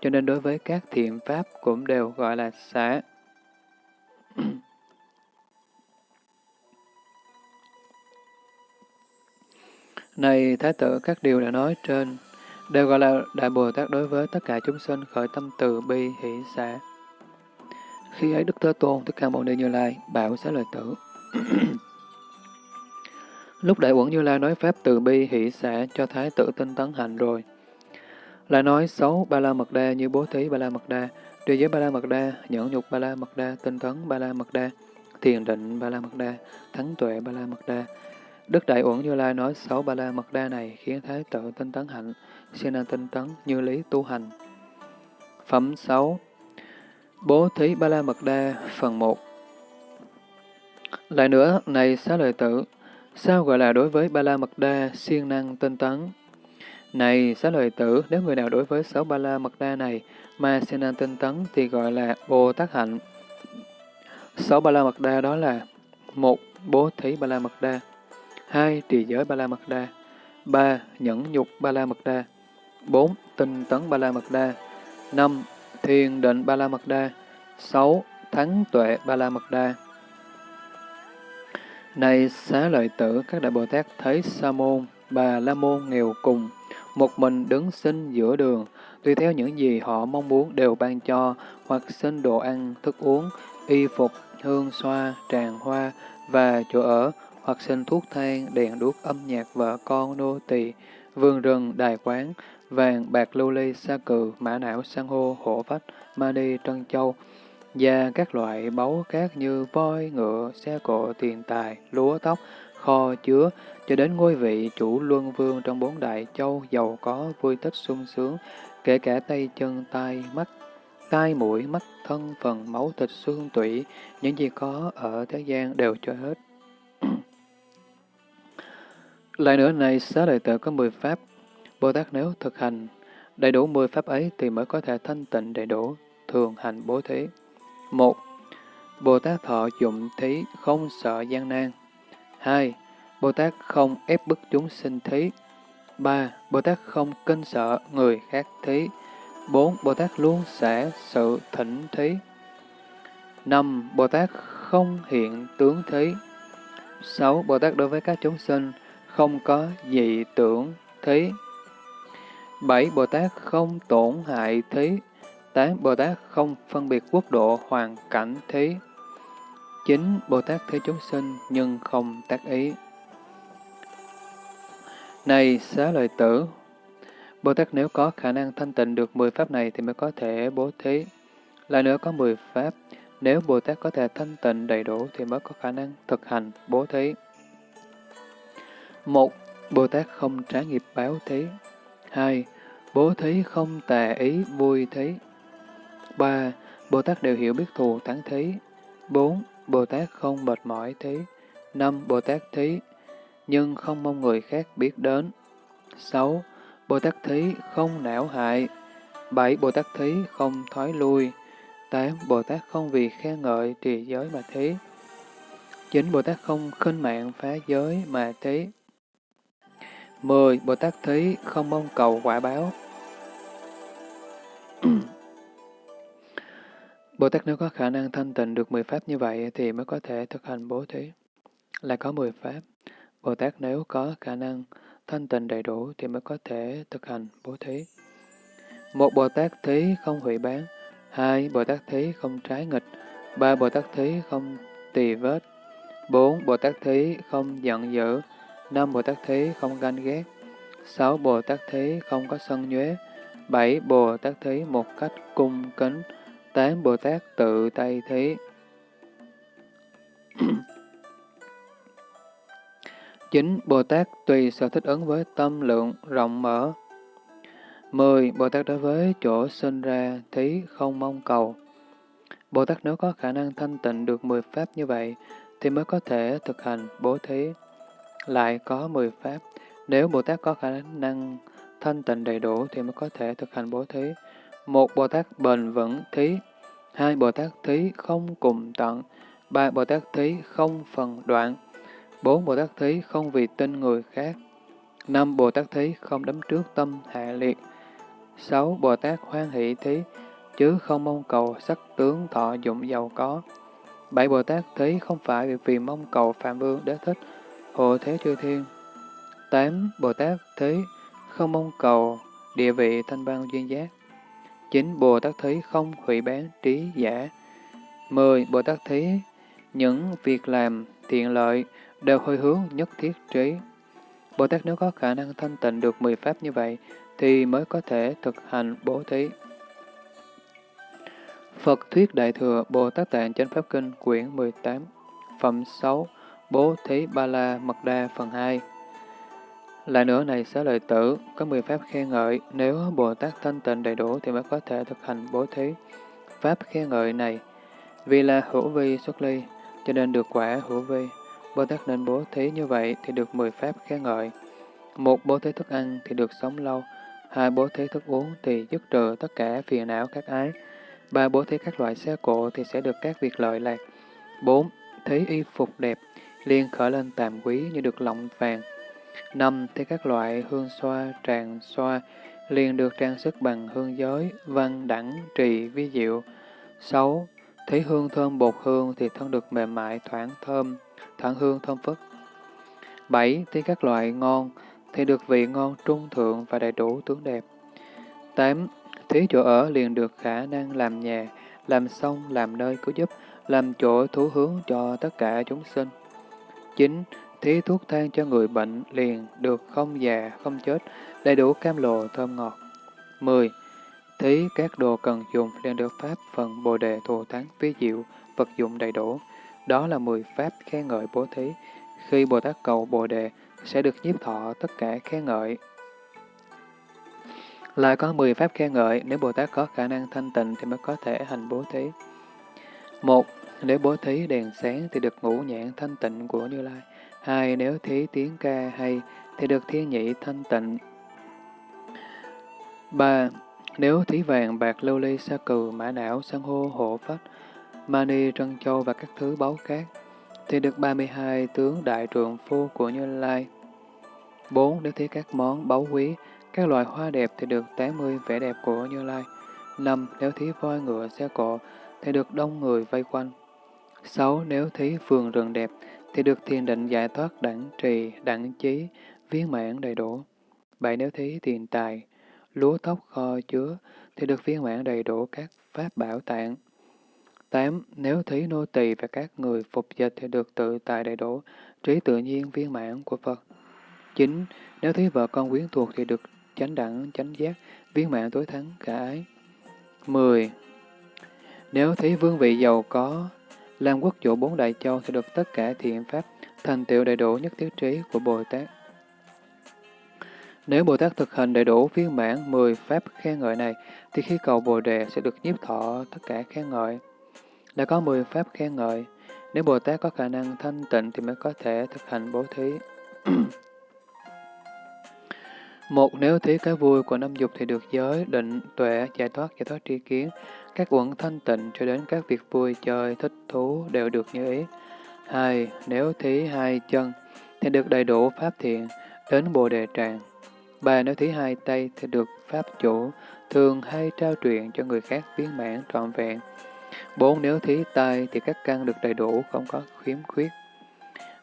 cho nên đối với các thiện pháp cũng đều gọi là xã. Này Thái tử, các điều đã nói trên đều gọi là Đại Bồ Tát đối với tất cả chúng sinh khởi tâm từ bi hỷ xả. Khi ấy Đức Thế Tôn, thích ca Mâu Ni Như Lai, bảo xá lời tử. Lúc Đại Uẩn Như Lai nói Pháp từ bi hỷ xả cho Thái tử tinh tấn hành rồi. Lại nói xấu Ba La Mật Đa như bố thí Ba La Mật Đa, trì giới Ba La Mật Đa, nhẫn nhục Ba La Mật Đa, tinh tấn Ba La Mật Đa, thiền định Ba La Mật Đa, thắng tuệ Ba La Mật Đa. Đức Đại Uẩn Như Lai nói xấu Ba La Mật Đa này khiến Thái tử tinh tấn hạnh, siêng năng tinh tấn như lý tu hành. Phẩm 6 Bố thí Ba La Mật Đa Phần 1 Lại nữa, này xá lợi tử, sao gọi là đối với Ba La Mật Đa siêng năng tinh tấn? Này xá lợi tử, nếu người nào đối với sáu Ba La Mật Đa này mà siêng năng tinh tấn thì gọi là Bồ Tát Hạnh. Sáu Ba La Mật Đa đó là một Bố thí Ba La Mật Đa hai Trì giới Ba La Mật Đa ba Nhẫn nhục Ba La Mật Đa bốn Tinh tấn Ba La Mật Đa năm Thiền định Ba La Mật Đa 6. Thắng tuệ Ba La Mật Đa Này xá lợi tử, các đại Bồ Tát thấy Sa môn, Bà La môn nghèo cùng, một mình đứng xin giữa đường, tùy theo những gì họ mong muốn đều ban cho, hoặc xin đồ ăn, thức uống, y phục, hương xoa, tràng hoa và chỗ ở, hoặc xin thuốc thang, đèn đuốc âm nhạc vợ con nô tỳ, vườn rừng, đài quán, vàng, bạc lưu ly, sa cừ, mã não, san hô, hổ phách, ma đi, trân châu, và các loại báu khác như voi, ngựa, xe cộ, tiền tài, lúa tóc, kho chứa, cho đến ngôi vị chủ luân vương trong bốn đại châu giàu có, vui thích sung sướng, kể cả tay chân, tai, mắt, tai mũi, mắt, thân, phần, máu thịt, xương, tủy, những gì có ở thế gian đều cho hết. Lại nữa này, xá lợi tử có 10 pháp, Bồ Tát nếu thực hành đầy đủ 10 pháp ấy thì mới có thể thanh tịnh đầy đủ, thường hành bố thí. một Bồ Tát thọ dụng thí không sợ gian nan. 2. Bồ Tát không ép bức chúng sinh thí. 3. Bồ Tát không kinh sợ người khác thí. 4. Bồ Tát luôn xả sự thỉnh thí. 5. Bồ Tát không hiện tướng thí. 6. Bồ Tát đối với các chúng sinh không có dị tưởng thí. 7. Bồ Tát không tổn hại thí. 8. Bồ Tát không phân biệt quốc độ hoàn cảnh thí. 9. Bồ Tát thế chúng sinh nhưng không tác ý. Này xá lợi tử, Bồ Tát nếu có khả năng thanh tịnh được 10 pháp này thì mới có thể bố thí. Lại nữa có 10 pháp, nếu Bồ Tát có thể thanh tịnh đầy đủ thì mới có khả năng thực hành bố thí. Một, Bồ Tát không trả nghiệp báo thí. Hai, Bố thí không tà ý vui thí. Ba, Bồ Tát đều hiểu biết thù thắng thí. Bốn, Bồ Tát không mệt mỏi thí. Năm, Bồ Tát thí, nhưng không mong người khác biết đến. Sáu, Bồ Tát thí không não hại. Bảy, Bồ Tát thí không thoái lui. Tám, Bồ Tát không vì khen ngợi trì giới mà thí. Chín, Bồ Tát không khinh mạng phá giới mà thí. Mười, Bồ Tát thí không mong cầu quả báo. Bồ Tát nếu có khả năng thanh tịnh được 10 pháp như vậy thì mới có thể thực hành bố thí. Là có 10 pháp. Bồ Tát nếu có khả năng thanh tịnh đầy đủ thì mới có thể thực hành bố thí. Một Bồ Tát thí không hủy bán. Hai Bồ Tát thí không trái nghịch. Ba Bồ Tát thí không tỳ vết. Bốn Bồ Tát thí không giận dữ. Năm Bồ Tát thí không ganh ghét. Sáu Bồ Tát thí không có sân nhuế. Bảy Bồ Tát thí một cách cung kính. Tám Bồ Tát tự tay thí. chín Bồ Tát tùy sở thích ứng với tâm lượng rộng mở. 10. Bồ Tát đối với chỗ sinh ra thí không mong cầu. Bồ Tát nếu có khả năng thanh tịnh được 10 pháp như vậy, thì mới có thể thực hành bố thí. Lại có 10 pháp, nếu Bồ Tát có khả năng thanh tịnh đầy đủ thì mới có thể thực hành bố thí. Một Bồ Tát bền vững thí, hai Bồ Tát thí không cùng tận, ba Bồ Tát thí không phần đoạn, bốn Bồ Tát thí không vì tin người khác, năm Bồ Tát thí không đấm trước tâm hạ liệt, sáu Bồ Tát hoan hỷ thí, chứ không mong cầu sắc tướng thọ dụng giàu có. Bảy Bồ Tát thí không phải vì mong cầu Phạm Vương đế thích, hộ thế chư thiên. Tám Bồ Tát thấy không mong cầu địa vị thanh văn duyên giác. chín Bồ Tát thấy không hủy bán trí giả. mười Bồ Tát thấy những việc làm thiện lợi đều hơi hướng nhất thiết trí. Bồ Tát nếu có khả năng thanh tịnh được 10 pháp như vậy, thì mới có thể thực hành bố thí. Phật Thuyết Đại Thừa Bồ Tát Tạng Chánh Pháp Kinh quyển 18 Phẩm 6 Bố Thí Ba La Mật Đa phần 2 Lại nữa này xá lợi tử, có 10 pháp khen ngợi, nếu Bồ Tát thanh tịnh đầy đủ thì mới có thể thực hành bố thí. Pháp khen ngợi này, vì là hữu vi xuất ly, cho nên được quả hữu vi. Bồ Tát nên bố thí như vậy thì được 10 pháp khen ngợi. Một bố thí thức ăn thì được sống lâu, hai bố thí thức uống thì dứt trừ tất cả phiền não các ái, ba bố thí các loại xe cộ thì sẽ được các việc lợi lạc. bốn Thí y phục đẹp, liền khởi lên tàm quý như được lọng vàng. năm thì các loại hương xoa, tràng xoa, liền được trang sức bằng hương giới, văn, đẳng, trì, vi diệu. sáu thấy hương thơm bột hương thì thân được mềm mại, thoảng thơm, thoảng hương thơm phức. bảy thấy các loại ngon, thì được vị ngon trung thượng và đầy đủ tướng đẹp. tám Thí chỗ ở liền được khả năng làm nhà, làm sông, làm nơi cứu giúp, làm chỗ thú hướng cho tất cả chúng sinh. 9. Thí thuốc thang cho người bệnh liền được không già, không chết, đầy đủ cam lồ thơm ngọt. 10. Thí các đồ cần dùng liền được pháp phần bồ đề thù thắng ví diệu, vật dụng đầy đủ. Đó là 10 pháp khen ngợi bố thí. Khi Bồ Tát cầu bồ đề, sẽ được nhiếp thọ tất cả khen ngợi. Lại có 10 pháp khen ngợi, nếu Bồ Tát có khả năng thanh tịnh thì mới có thể hành bố thí. Một, nếu bố thí đèn sáng thì được ngũ nhãn thanh tịnh của Như Lai. Hai, nếu thí tiếng ca hay thì được thiên nhị thanh tịnh. Ba, nếu thí vàng, bạc, lưu ly, sa cừ, mã não, san hô, hộ phách, mani, trân châu và các thứ báu khác thì được 32 tướng đại trượng phu của Như Lai. 4. Nếu thấy các món báu quý, các loại hoa đẹp thì được 80 vẻ đẹp của Như Lai. 5. Nếu thấy voi ngựa xe cộ thì được đông người vây quanh. 6. Nếu thấy vườn rừng đẹp thì được thiền định giải thoát đẳng trì, đẳng trí, viên mãn đầy đủ. 7. Nếu thấy tiền tài, lúa tóc kho chứa thì được viên mãn đầy đủ các pháp bảo tạng. 8. Nếu thấy nô tỳ và các người phục dịch thì được tự tại đầy đủ, trí tự nhiên viên mãn của Phật. 9. nếu thấy vợ con quyến thuộc thì được chánh đẳng, chánh giác, viên mãn tối thắng, cả ái. 10. Nếu thấy vương vị giàu có, làm quốc chủ bốn đại châu sẽ được tất cả thiện pháp, thành tựu đầy đủ nhất thiết trí của Bồ Tát. Nếu Bồ Tát thực hành đầy đủ viên mãn 10 pháp khen ngợi này, thì khi cầu Bồ Đề sẽ được nhiếp thọ tất cả khen ngợi. Đã có 10 pháp khen ngợi, nếu Bồ Tát có khả năng thanh tịnh thì mới có thể thực hành bố thí. Một nếu thấy cái vui của năm dục thì được giới, định, tuệ, giải thoát, giải thoát tri kiến, các uẩn thanh tịnh cho đến các việc vui chơi, thích thú đều được như ý. Hai, nếu thí hai chân thì được đầy đủ pháp thiện, đến Bồ Đề Tràng. Ba, nếu thí hai tay thì được pháp chủ, thường hay trao truyền cho người khác viên mãn trọn vẹn. Bốn, nếu thí tay thì các căn được đầy đủ, không có khiếm khuyết.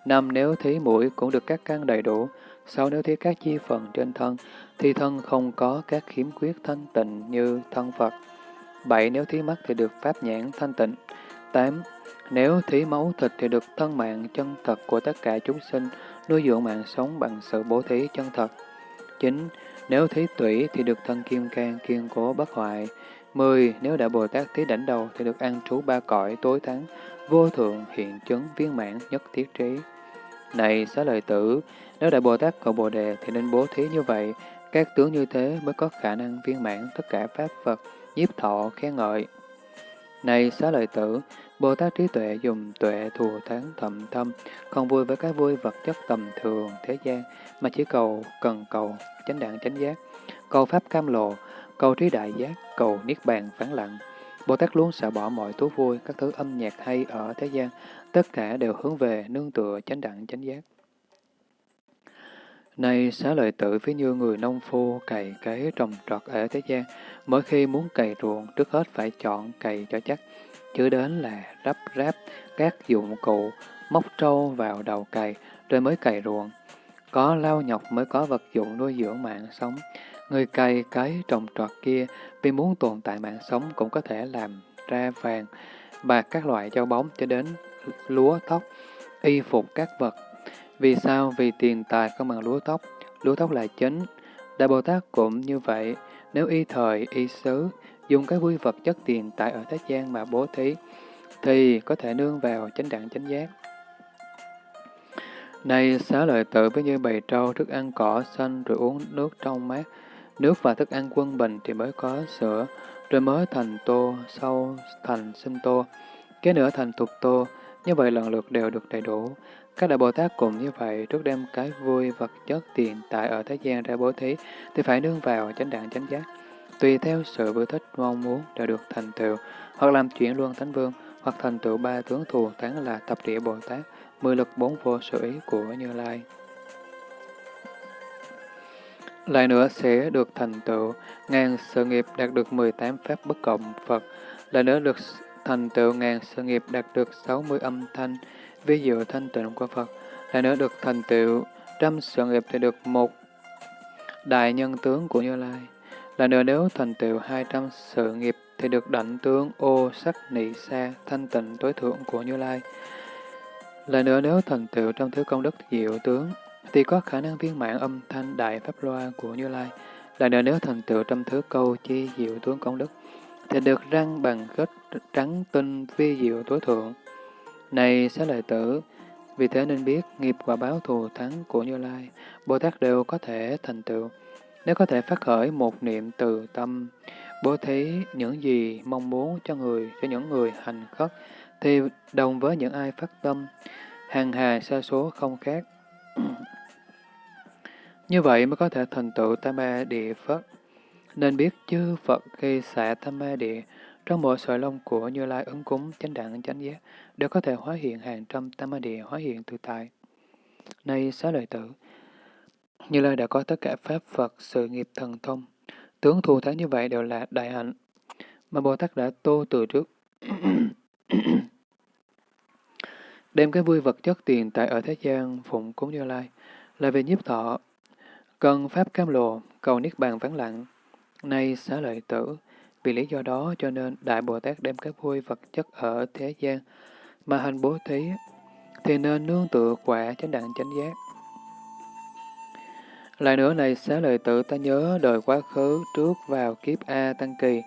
Năm, nếu thí mũi cũng được các căn đầy đủ sau nếu thấy các chi phần trên thân, thì thân không có các khiếm khuyết thanh tịnh như thân Phật. Bảy, nếu thí mắt thì được pháp nhãn thanh tịnh. Tám, nếu thí máu thịt thì được thân mạng chân thật của tất cả chúng sinh, nuôi dưỡng mạng sống bằng sự bố thí chân thật. 9. Nếu thí tủy thì được thân kim can kiên cố bất hoại. 10. Nếu đã Bồ Tát thí đảnh đầu thì được an trú ba cõi tối thắng, vô thượng hiện chứng viên mãn nhất thiết trí. Này xá lợi tử, nếu đại Bồ Tát cầu Bồ Đề thì nên bố thí như vậy, các tướng như thế mới có khả năng viên mãn tất cả pháp Phật, nhiếp thọ, khen ngợi. Này xá lợi tử, Bồ Tát trí tuệ dùng tuệ thù thắng thầm thâm, không vui với cái vui vật chất tầm thường thế gian, mà chỉ cầu, cần cầu, chánh đẳng chánh giác, cầu pháp cam lộ, cầu trí đại giác, cầu niết bàn phán lặng. Bồ Tát luôn xả bỏ mọi thú vui, các thứ âm nhạc hay ở thế gian, tất cả đều hướng về nương tựa chánh đẳng chánh giác. Này xá lợi tử ví như người nông phu cày cấy trồng trọt ở thế gian, mỗi khi muốn cày ruộng, trước hết phải chọn cày cho chắc, chứ đến là rắp ráp các dụng cụ, móc trâu vào đầu cày, rồi mới cày ruộng. Có lao nhọc mới có vật dụng nuôi dưỡng mạng sống. Người cày cấy trồng trọt kia vì muốn tồn tại mạng sống cũng có thể làm ra vàng, bạc các loại châu bóng cho đến lúa tóc, y phục các vật. Vì sao? Vì tiền tài không bằng lúa tóc. Lúa tóc là chính. Đại Bồ Tát cũng như vậy. Nếu y thời, y xứ, dùng cái vui vật chất tiền tại ở thế gian mà bố thí, thì có thể nương vào chánh đẳng chánh giác. Này xá lợi tự với như bầy trâu thức ăn cỏ xanh rồi uống nước trong mát, nước và thức ăn quân bình thì mới có sữa, rồi mới thành tô, sau thành sinh tô, cái nữa thành tục tô, như vậy lần lượt đều được đầy đủ. Các đại Bồ Tát cùng như vậy, trước đem cái vui vật chất tiền tại ở thế gian ra bố thí, thì phải nương vào chánh đẳng chánh giác. Tùy theo sự vui thích mong muốn đều được thành tựu, hoặc làm chuyển luân thánh vương, hoặc thành tựu ba tướng thù thắng là tập địa Bồ Tát, mười lực bốn vô sự ý của Như Lai. Lại nữa sẽ được thành tựu ngàn sự nghiệp đạt được 18 pháp bất cộng Phật, lại nữa được thành tựu ngàn sự nghiệp đạt được 60 âm thanh, ví dụ thanh tịnh của Phật, lại nữa được thành tựu trăm sự nghiệp thì được một đại nhân tướng của Như Lai. Lại nữa nếu thành tựu 200 sự nghiệp thì được đảnh tướng ô sắc nị sa thanh tịnh tối thượng của Như Lai. Lại nữa nếu thành tựu trong thứ công đức diệu tướng thì có khả năng viên mãn âm thanh đại pháp loa của Như Lai. Lại nữa nếu thành tựu trong thứ câu chi diệu tướng công đức thì được răng bằng kết trắng tinh phi diệu tối thượng. Này xá lợi tử, vì thế nên biết nghiệp quả báo thù thắng của Như Lai, Bồ Tát đều có thể thành tựu. Nếu có thể phát khởi một niệm từ tâm, bố thí những gì mong muốn cho người, cho những người hành khất, thì đồng với những ai phát tâm, hàng hà xa số không khác. Như vậy mới có thể thành tựu tam ma địa Phật. Nên biết chư Phật khi xạ tam ma địa, trong mỗi sợi lông của Như Lai ứng cúng chánh đẳng chánh giác, đều có thể hóa hiện hàng trăm tam ma địa hóa hiện tự tại. Nay xá lợi tử, Như Lai đã có tất cả Pháp Phật, sự nghiệp thần thông. Tướng thù thắng như vậy đều là đại hạnh, mà Bồ Tát đã tô từ trước. Đem cái vui vật chất tiền tại ở thế gian phụng cúng Như Lai, là về nhiếp thọ, cần Pháp cam lộ, cầu Niết Bàn vắng lặng. Nay xá lợi tử, vì lý do đó cho nên Đại Bồ Tát đem các vui vật chất ở thế gian mà hành bố thí, thì nên nương tựa quả chánh đẳng chánh giác. Lại nữa này xá lợi tử ta nhớ đời quá khứ trước vào kiếp A Tăng Kỳ,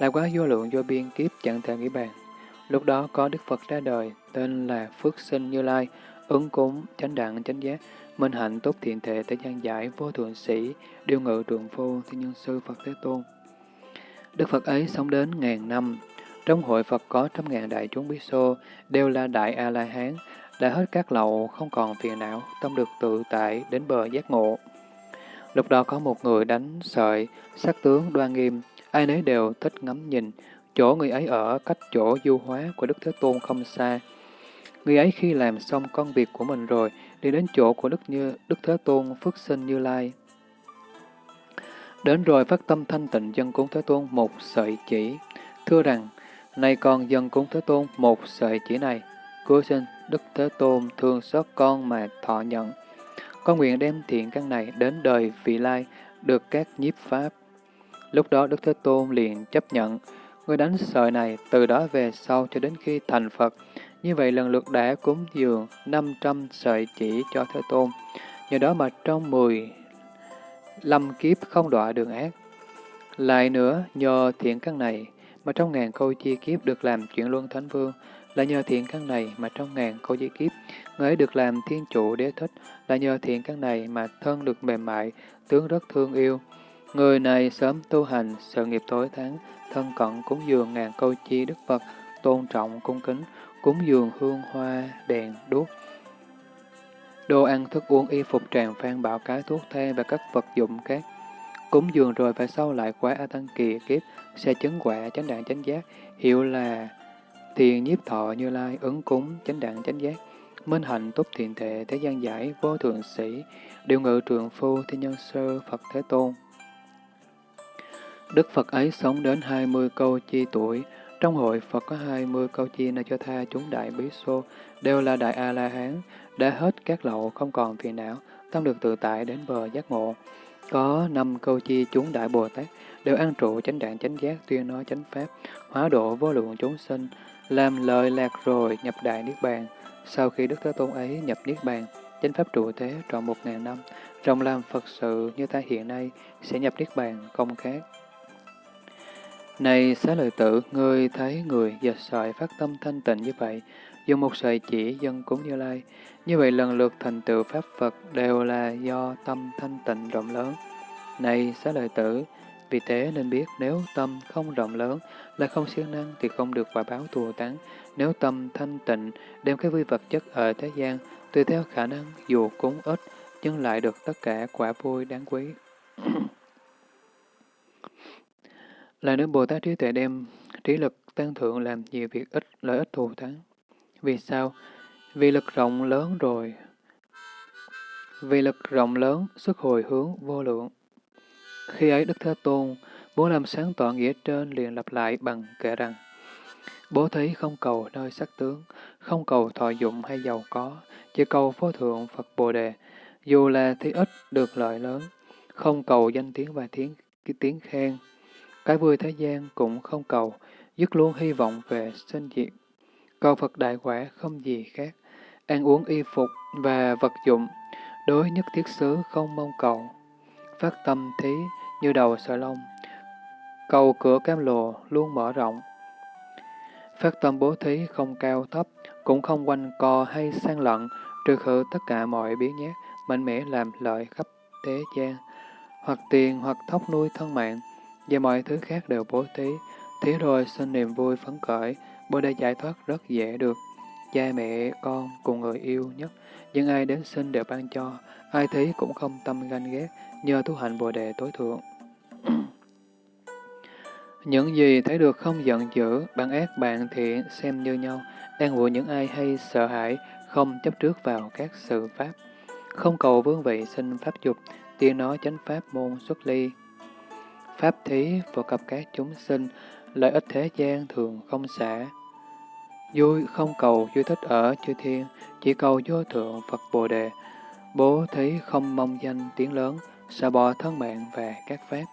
là quá vô lượng vô biên kiếp chẳng thể nghĩ bàn. Lúc đó có Đức Phật ra đời, tên là Phước Sinh Như Lai, ứng cúng, chánh đẳng, chánh giác, minh hạnh tốt thiện thể tới gian giải, vô thượng sĩ, điều ngự trượng phu, thiên nhân sư Phật Thế Tôn. Đức Phật ấy sống đến ngàn năm. Trong hội Phật có trăm ngàn đại chúng bí xô, đều là đại A-la-hán, đã hết các lậu, không còn phiền não, tâm được tự tại đến bờ giác ngộ. Lúc đó có một người đánh sợi, sắc tướng đoan nghiêm, ai nấy đều thích ngắm nhìn, chỗ người ấy ở cách chỗ du hóa của Đức Thế Tôn không xa. Người ấy khi làm xong công việc của mình rồi, đi đến chỗ của Đức Như Đức Thế Tôn Phước Sinh Như Lai. Đến rồi phát tâm thanh tịnh dân cúng Thế Tôn một sợi chỉ, thưa rằng, nay con dân cúng Thế Tôn một sợi chỉ này, cứu sinh Đức Thế Tôn thương xót con mà thọ nhận. Con nguyện đem thiện căn này đến đời vị lai, được các nhiếp pháp. Lúc đó Đức Thế Tôn liền chấp nhận, người đánh sợi này từ đó về sau cho đến khi thành Phật. Như vậy lần lượt đã cúng dường 500 sợi chỉ cho Thế Tôn. Nhờ đó mà trong 10 lâm kiếp không đọa đường ác. Lại nữa, nhờ thiện căn này mà trong ngàn câu chi kiếp được làm chuyển luân thánh vương, là nhờ thiện căn này mà trong ngàn câu chi kiếp, người ấy được làm thiên chủ đế thích, là nhờ thiện căn này mà thân được mềm mại, tướng rất thương yêu. Người này sớm tu hành, sự nghiệp tối tháng, thân cận cúng dường ngàn câu chi Đức Phật, tôn trọng, cung kính, cúng dường hương hoa, đèn, đuốc. Đồ ăn, thức uống, y phục tràng phan bảo cái thuốc thê và các vật dụng khác. Cúng dường rồi phải sau lại quá A Tăng Kỳ kiếp, sẽ chứng quả chánh đạn chánh giác, hiệu là thiền nhiếp thọ như lai, ứng cúng, chánh đạn chánh giác, minh hạnh túc thiện thể, thế gian giải, vô thượng sĩ, điều ngự trường phu, thiên nhân sơ, Phật Thế Tôn. Đức Phật ấy sống đến 20 câu chi tuổi, trong hội Phật có 20 câu chi này cho tha chúng đại bí xô, đều là đại A-la-hán, đã hết các lậu không còn phiền não, tâm được tự tại đến bờ giác ngộ. Có năm câu chi chúng đại Bồ Tát, đều ăn trụ chánh đạn chánh giác tuyên nói chánh pháp, hóa độ vô lượng chúng sinh, làm lợi lạc rồi nhập đại Niết Bàn. Sau khi Đức Thế Tôn ấy nhập Niết Bàn, chánh pháp trụ thế trọn một ngàn năm, trong làm Phật sự như ta hiện nay sẽ nhập Niết Bàn không khác. Này xá lợi tử, ngươi thấy người dệt sợi phát tâm thanh tịnh như vậy, dùng một sợi chỉ dân cúng như lai. Như vậy lần lượt thành tựu Pháp Phật đều là do tâm thanh tịnh rộng lớn. Này xá lợi tử, vì thế nên biết nếu tâm không rộng lớn là không siêng năng thì không được quả báo thù tán. Nếu tâm thanh tịnh đem cái vui vật chất ở thế gian, tùy theo khả năng dù cúng ít nhưng lại được tất cả quả vui đáng quý. Là nếu Bồ Tát trí tuệ đem trí lực tăng thượng làm nhiều việc ít lợi ích thù thắng. Vì sao? Vì lực rộng lớn rồi. Vì lực rộng lớn, xuất hồi hướng vô lượng. Khi ấy Đức Thế Tôn muốn làm sáng tỏ nghĩa trên liền lặp lại bằng kể rằng Bố thí không cầu nơi sắc tướng, không cầu thọ dụng hay giàu có, chỉ cầu phó thượng Phật Bồ Đề, dù là thí ít được lợi lớn, không cầu danh tiếng và tiếng, cái tiếng khen. Cái vui thế gian cũng không cầu, dứt luôn hy vọng về sinh diệt. Cầu Phật đại quả không gì khác, ăn uống y phục và vật dụng, đối nhất thiết xứ không mong cầu. Phát tâm thí như đầu sợi lông, cầu cửa cam lồ luôn mở rộng. Phát tâm bố thí không cao thấp, cũng không quanh co hay sang lận, trừ khử tất cả mọi biến nhát, mạnh mẽ làm lợi khắp thế gian, hoặc tiền hoặc thóc nuôi thân mạng, và mọi thứ khác đều bố thí. thế rồi sinh niềm vui phấn khởi, bồ đề giải thoát rất dễ được. Cha mẹ, con cùng người yêu nhất, những ai đến sinh đều ban cho, ai thấy cũng không tâm ganh ghét, nhờ tu hành bồ đề tối thượng. những gì thấy được không giận dữ, bạn ác bạn thiện xem như nhau, đang vụ những ai hay sợ hãi, không chấp trước vào các sự pháp, không cầu vương vị sinh pháp dục, tiên nói chánh pháp môn xuất ly. Pháp thí phổ cập các chúng sinh, lợi ích thế gian thường không xả. Vui không cầu vui thích ở chư thiên, chỉ cầu vô thượng Phật Bồ Đề. Bố thí không mong danh tiếng lớn, xả bỏ thân mạng và các pháp.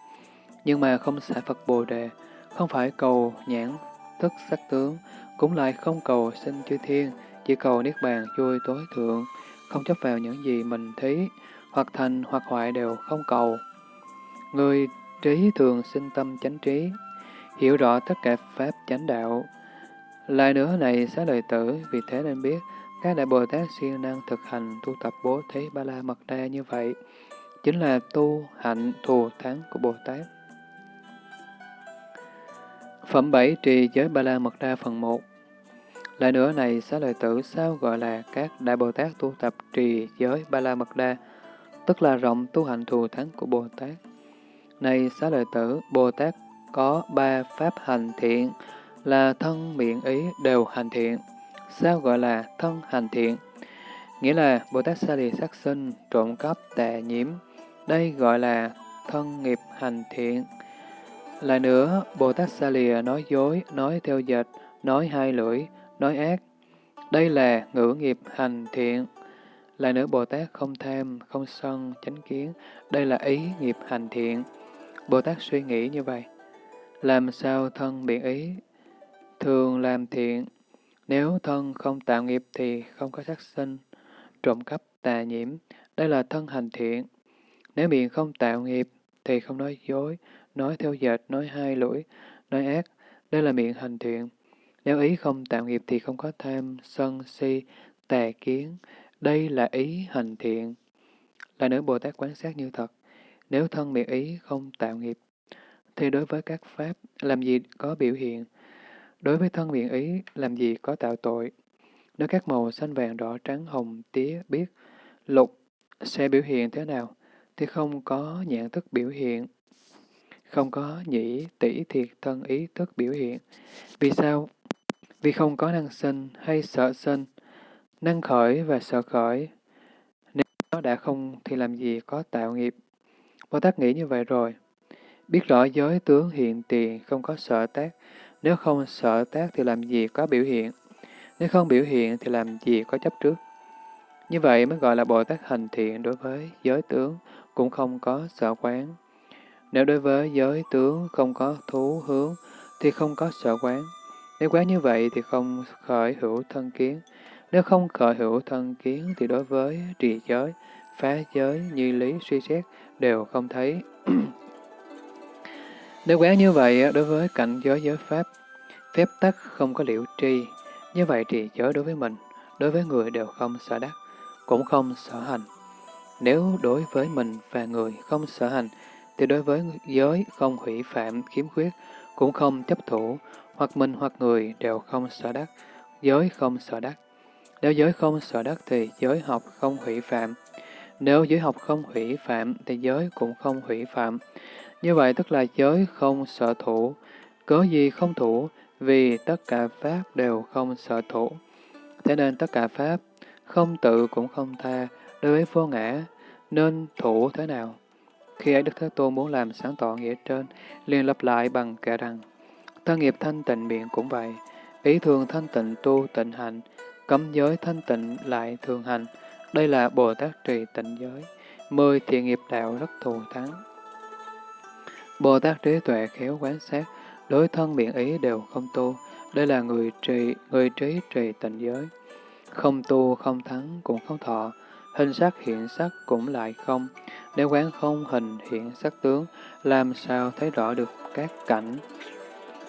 Nhưng mà không xả Phật Bồ Đề, không phải cầu nhãn, thức sắc tướng, cũng lại không cầu sinh chư thiên, chỉ cầu Niết Bàn vui tối thượng, không chấp vào những gì mình thấy, hoặc thành hoặc hoại đều không cầu. Người trí thường sinh tâm chánh trí, hiểu rõ tất cả pháp chánh đạo. Lại nữa này xá lợi tử, vì thế nên biết các đại Bồ Tát siêng năng thực hành tu tập bố thí ba la mật đa như vậy, chính là tu hạnh thù thắng của Bồ Tát. Phẩm 7 trì giới ba la mật đa phần 1 Lại nữa này xá lợi tử sao gọi là các đại Bồ Tát tu tập trì giới ba la mật đa, tức là rộng tu hạnh thù thắng của Bồ Tát. Này xá lợi tử, Bồ Tát có ba pháp hành thiện, là thân miệng ý đều hành thiện. Sao gọi là thân hành thiện? Nghĩa là Bồ Tát xa lìa sát sinh, trộm cắp, tà nhiễm. Đây gọi là thân nghiệp hành thiện. Lại nữa, Bồ Tát xa lìa nói dối, nói theo dệt, nói hai lưỡi, nói ác. Đây là ngữ nghiệp hành thiện. Lại nữa, Bồ Tát không tham, không sân, chánh kiến. Đây là ý nghiệp hành thiện. Bồ Tát suy nghĩ như vậy. Làm sao thân biện ý? Thường làm thiện. Nếu thân không tạo nghiệp thì không có sát sinh, trộm cắp, tà nhiễm. Đây là thân hành thiện. Nếu miệng không tạo nghiệp thì không nói dối, nói theo dệt, nói hai lưỡi, nói ác. Đây là miệng hành thiện. Nếu ý không tạo nghiệp thì không có tham, sân, si, tà kiến. Đây là ý hành thiện. Là nữ Bồ Tát quán sát như thật. Nếu thân miệng ý không tạo nghiệp, thì đối với các pháp, làm gì có biểu hiện? Đối với thân miệng ý, làm gì có tạo tội? Nếu các màu xanh vàng đỏ trắng hồng tía biết lục sẽ biểu hiện thế nào, thì không có nhãn thức biểu hiện, không có nhĩ tỷ thiệt thân ý thức biểu hiện. Vì sao? Vì không có năng sinh hay sợ sinh, năng khởi và sợ khởi. Nếu nó đã không thì làm gì có tạo nghiệp. Bồ Tát nghĩ như vậy rồi. Biết rõ giới tướng hiện tiền, không có sợ tác. Nếu không sợ tác thì làm gì có biểu hiện. Nếu không biểu hiện thì làm gì có chấp trước. Như vậy mới gọi là Bồ Tát hành thiện đối với giới tướng, cũng không có sợ quán. Nếu đối với giới tướng không có thú hướng, thì không có sợ quán. Nếu quán như vậy thì không khởi hữu thân kiến. Nếu không khởi hữu thân kiến thì đối với trì giới, phá giới, như lý, suy xét đều không thấy. Nếu quán như vậy, đối với cảnh giới giới pháp, phép tắc không có liệu tri, như vậy trì giới đối với mình, đối với người đều không sợ đắc, cũng không sợ hành. Nếu đối với mình và người không sợ hành, thì đối với giới không hủy phạm, khiếm khuyết, cũng không chấp thủ, hoặc mình hoặc người đều không sợ đắc, giới không sợ đắc. Nếu giới không sợ đắc thì giới học không hủy phạm, nếu giới học không hủy phạm, thì giới cũng không hủy phạm. Như vậy tức là giới không sợ thủ. Cớ gì không thủ? Vì tất cả Pháp đều không sợ thủ. Thế nên tất cả Pháp không tự cũng không tha đối với vô ngã, nên thủ thế nào? Khi ấy Đức Thế Tôn muốn làm sáng tỏ nghĩa trên, liền lặp lại bằng kệ rằng, thân nghiệp thanh tịnh miệng cũng vậy, ý thường thanh tịnh tu tịnh hành, cấm giới thanh tịnh lại thường hành, đây là Bồ Tát trì tịnh giới, mười thiện nghiệp đạo rất thù thắng. Bồ Tát trí tuệ khéo quán sát, đối thân miệng ý đều không tu, đây là người trì, người trí trì tịnh giới. Không tu, không thắng, cũng không thọ, hình sắc hiện sắc cũng lại không. Nếu quán không hình hiện sắc tướng, làm sao thấy rõ được các cảnh?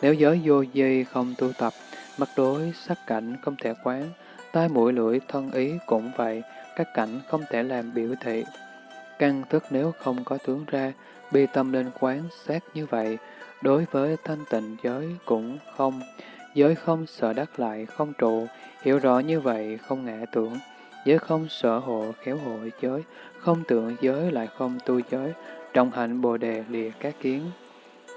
Nếu giới vô di không tu tập, mắt đối sắc cảnh không thể quán, tai mũi lưỡi thân ý cũng vậy, các cảnh không thể làm biểu thị. Căn thức nếu không có tướng ra, bi tâm lên quán sát như vậy, đối với thanh tịnh giới cũng không, giới không sợ đắc lại không trụ, hiểu rõ như vậy không ngã tưởng, giới không sợ hộ khéo hộ giới, không tưởng giới lại không tu giới, trọng hạnh bồ đề lìa các kiến.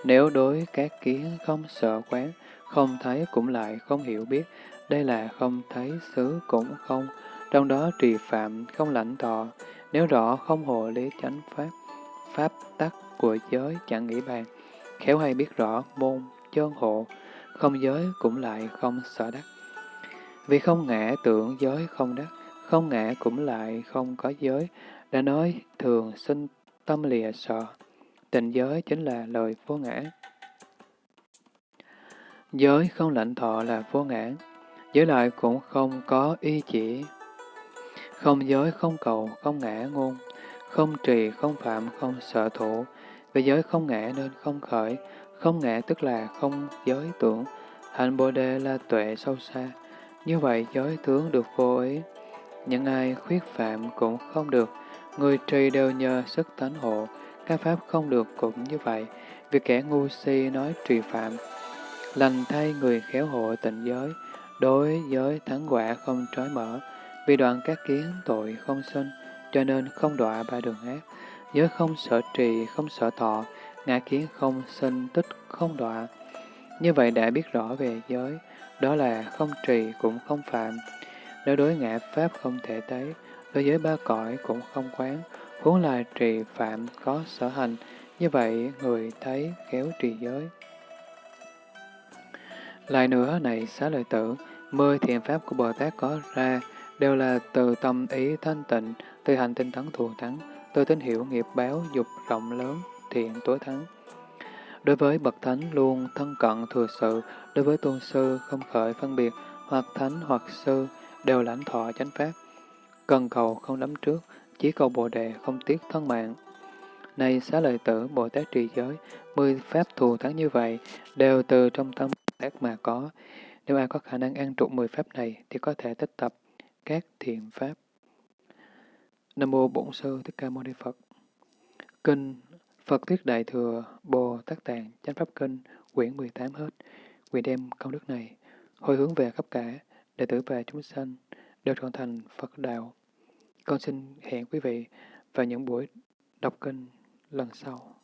Nếu đối các kiến không sợ quán, không thấy cũng lại không hiểu biết, đây là không thấy xứ cũng không, trong đó trì phạm không lãnh thọ, nếu rõ không hộ lý chánh pháp, pháp tắc của giới chẳng nghĩ bàn, khéo hay biết rõ môn, chân hộ, không giới cũng lại không sợ đắc. Vì không ngã tưởng giới không đắc, không ngã cũng lại không có giới, đã nói thường sinh tâm lìa sợ. Tình giới chính là lời vô ngã. Giới không lãnh thọ là vô ngã, giới lại cũng không có y chỉ không giới, không cầu, không ngã ngôn, không trì, không phạm, không sở thủ. Vì giới không ngã nên không khởi, không ngã tức là không giới tưởng. Hạnh Bồ Đề là tuệ sâu xa. Như vậy giới tướng được vô ý. Những ai khuyết phạm cũng không được. Người trì đều nhờ sức tánh hộ. Các pháp không được cũng như vậy. vì kẻ ngu si nói trì phạm. Lành thay người khéo hộ tịnh giới. Đối giới thắng quả không trói mở. Vì đoạn các kiến tội không sinh. Cho nên không đọa ba đường ác. Giới không sợ trì, không sợ thọ. Ngã kiến không sinh, tích không đọa. Như vậy đã biết rõ về giới. Đó là không trì cũng không phạm. Nếu đối ngã pháp không thể thấy, đối với ba cõi cũng không quán, huống là trì phạm có sở hành, như vậy người thấy khéo trì giới. Lại nữa này xá lợi tử, mười thiện pháp của Bồ Tát có ra đều là từ tâm ý thanh tịnh, từ hành tinh tấn thù thắng, từ tín hiểu nghiệp báo dục rộng lớn, thiện tối thắng. Đối với bậc thánh luôn thân cận thừa sự, đối với tôn sư không khởi phân biệt, hoặc thánh hoặc sư đều lãnh thọ chánh pháp. Cần cầu không đắm trước, chỉ cầu bồ đề không tiếc thân mạng. Này xá lợi tử Bồ Tát trì giới, mười pháp thù thắng như vậy, đều từ trong tâm Bồ Tát mà có. Nếu ai có khả năng an trụ mười pháp này, thì có thể tích tập các thiện pháp. Nam Mô Bổn Sư Thích Ca Mâu Ni Phật Kinh Phật Thuyết Đại Thừa Bồ Tát Tạng Chánh Pháp Kinh, quyển 18 hết. Quyền đem công đức này, hồi hướng về khắp cả đệ tử và chúng sanh đều trở thành Phật đạo. Con xin hẹn quý vị vào những buổi đọc kinh lần sau.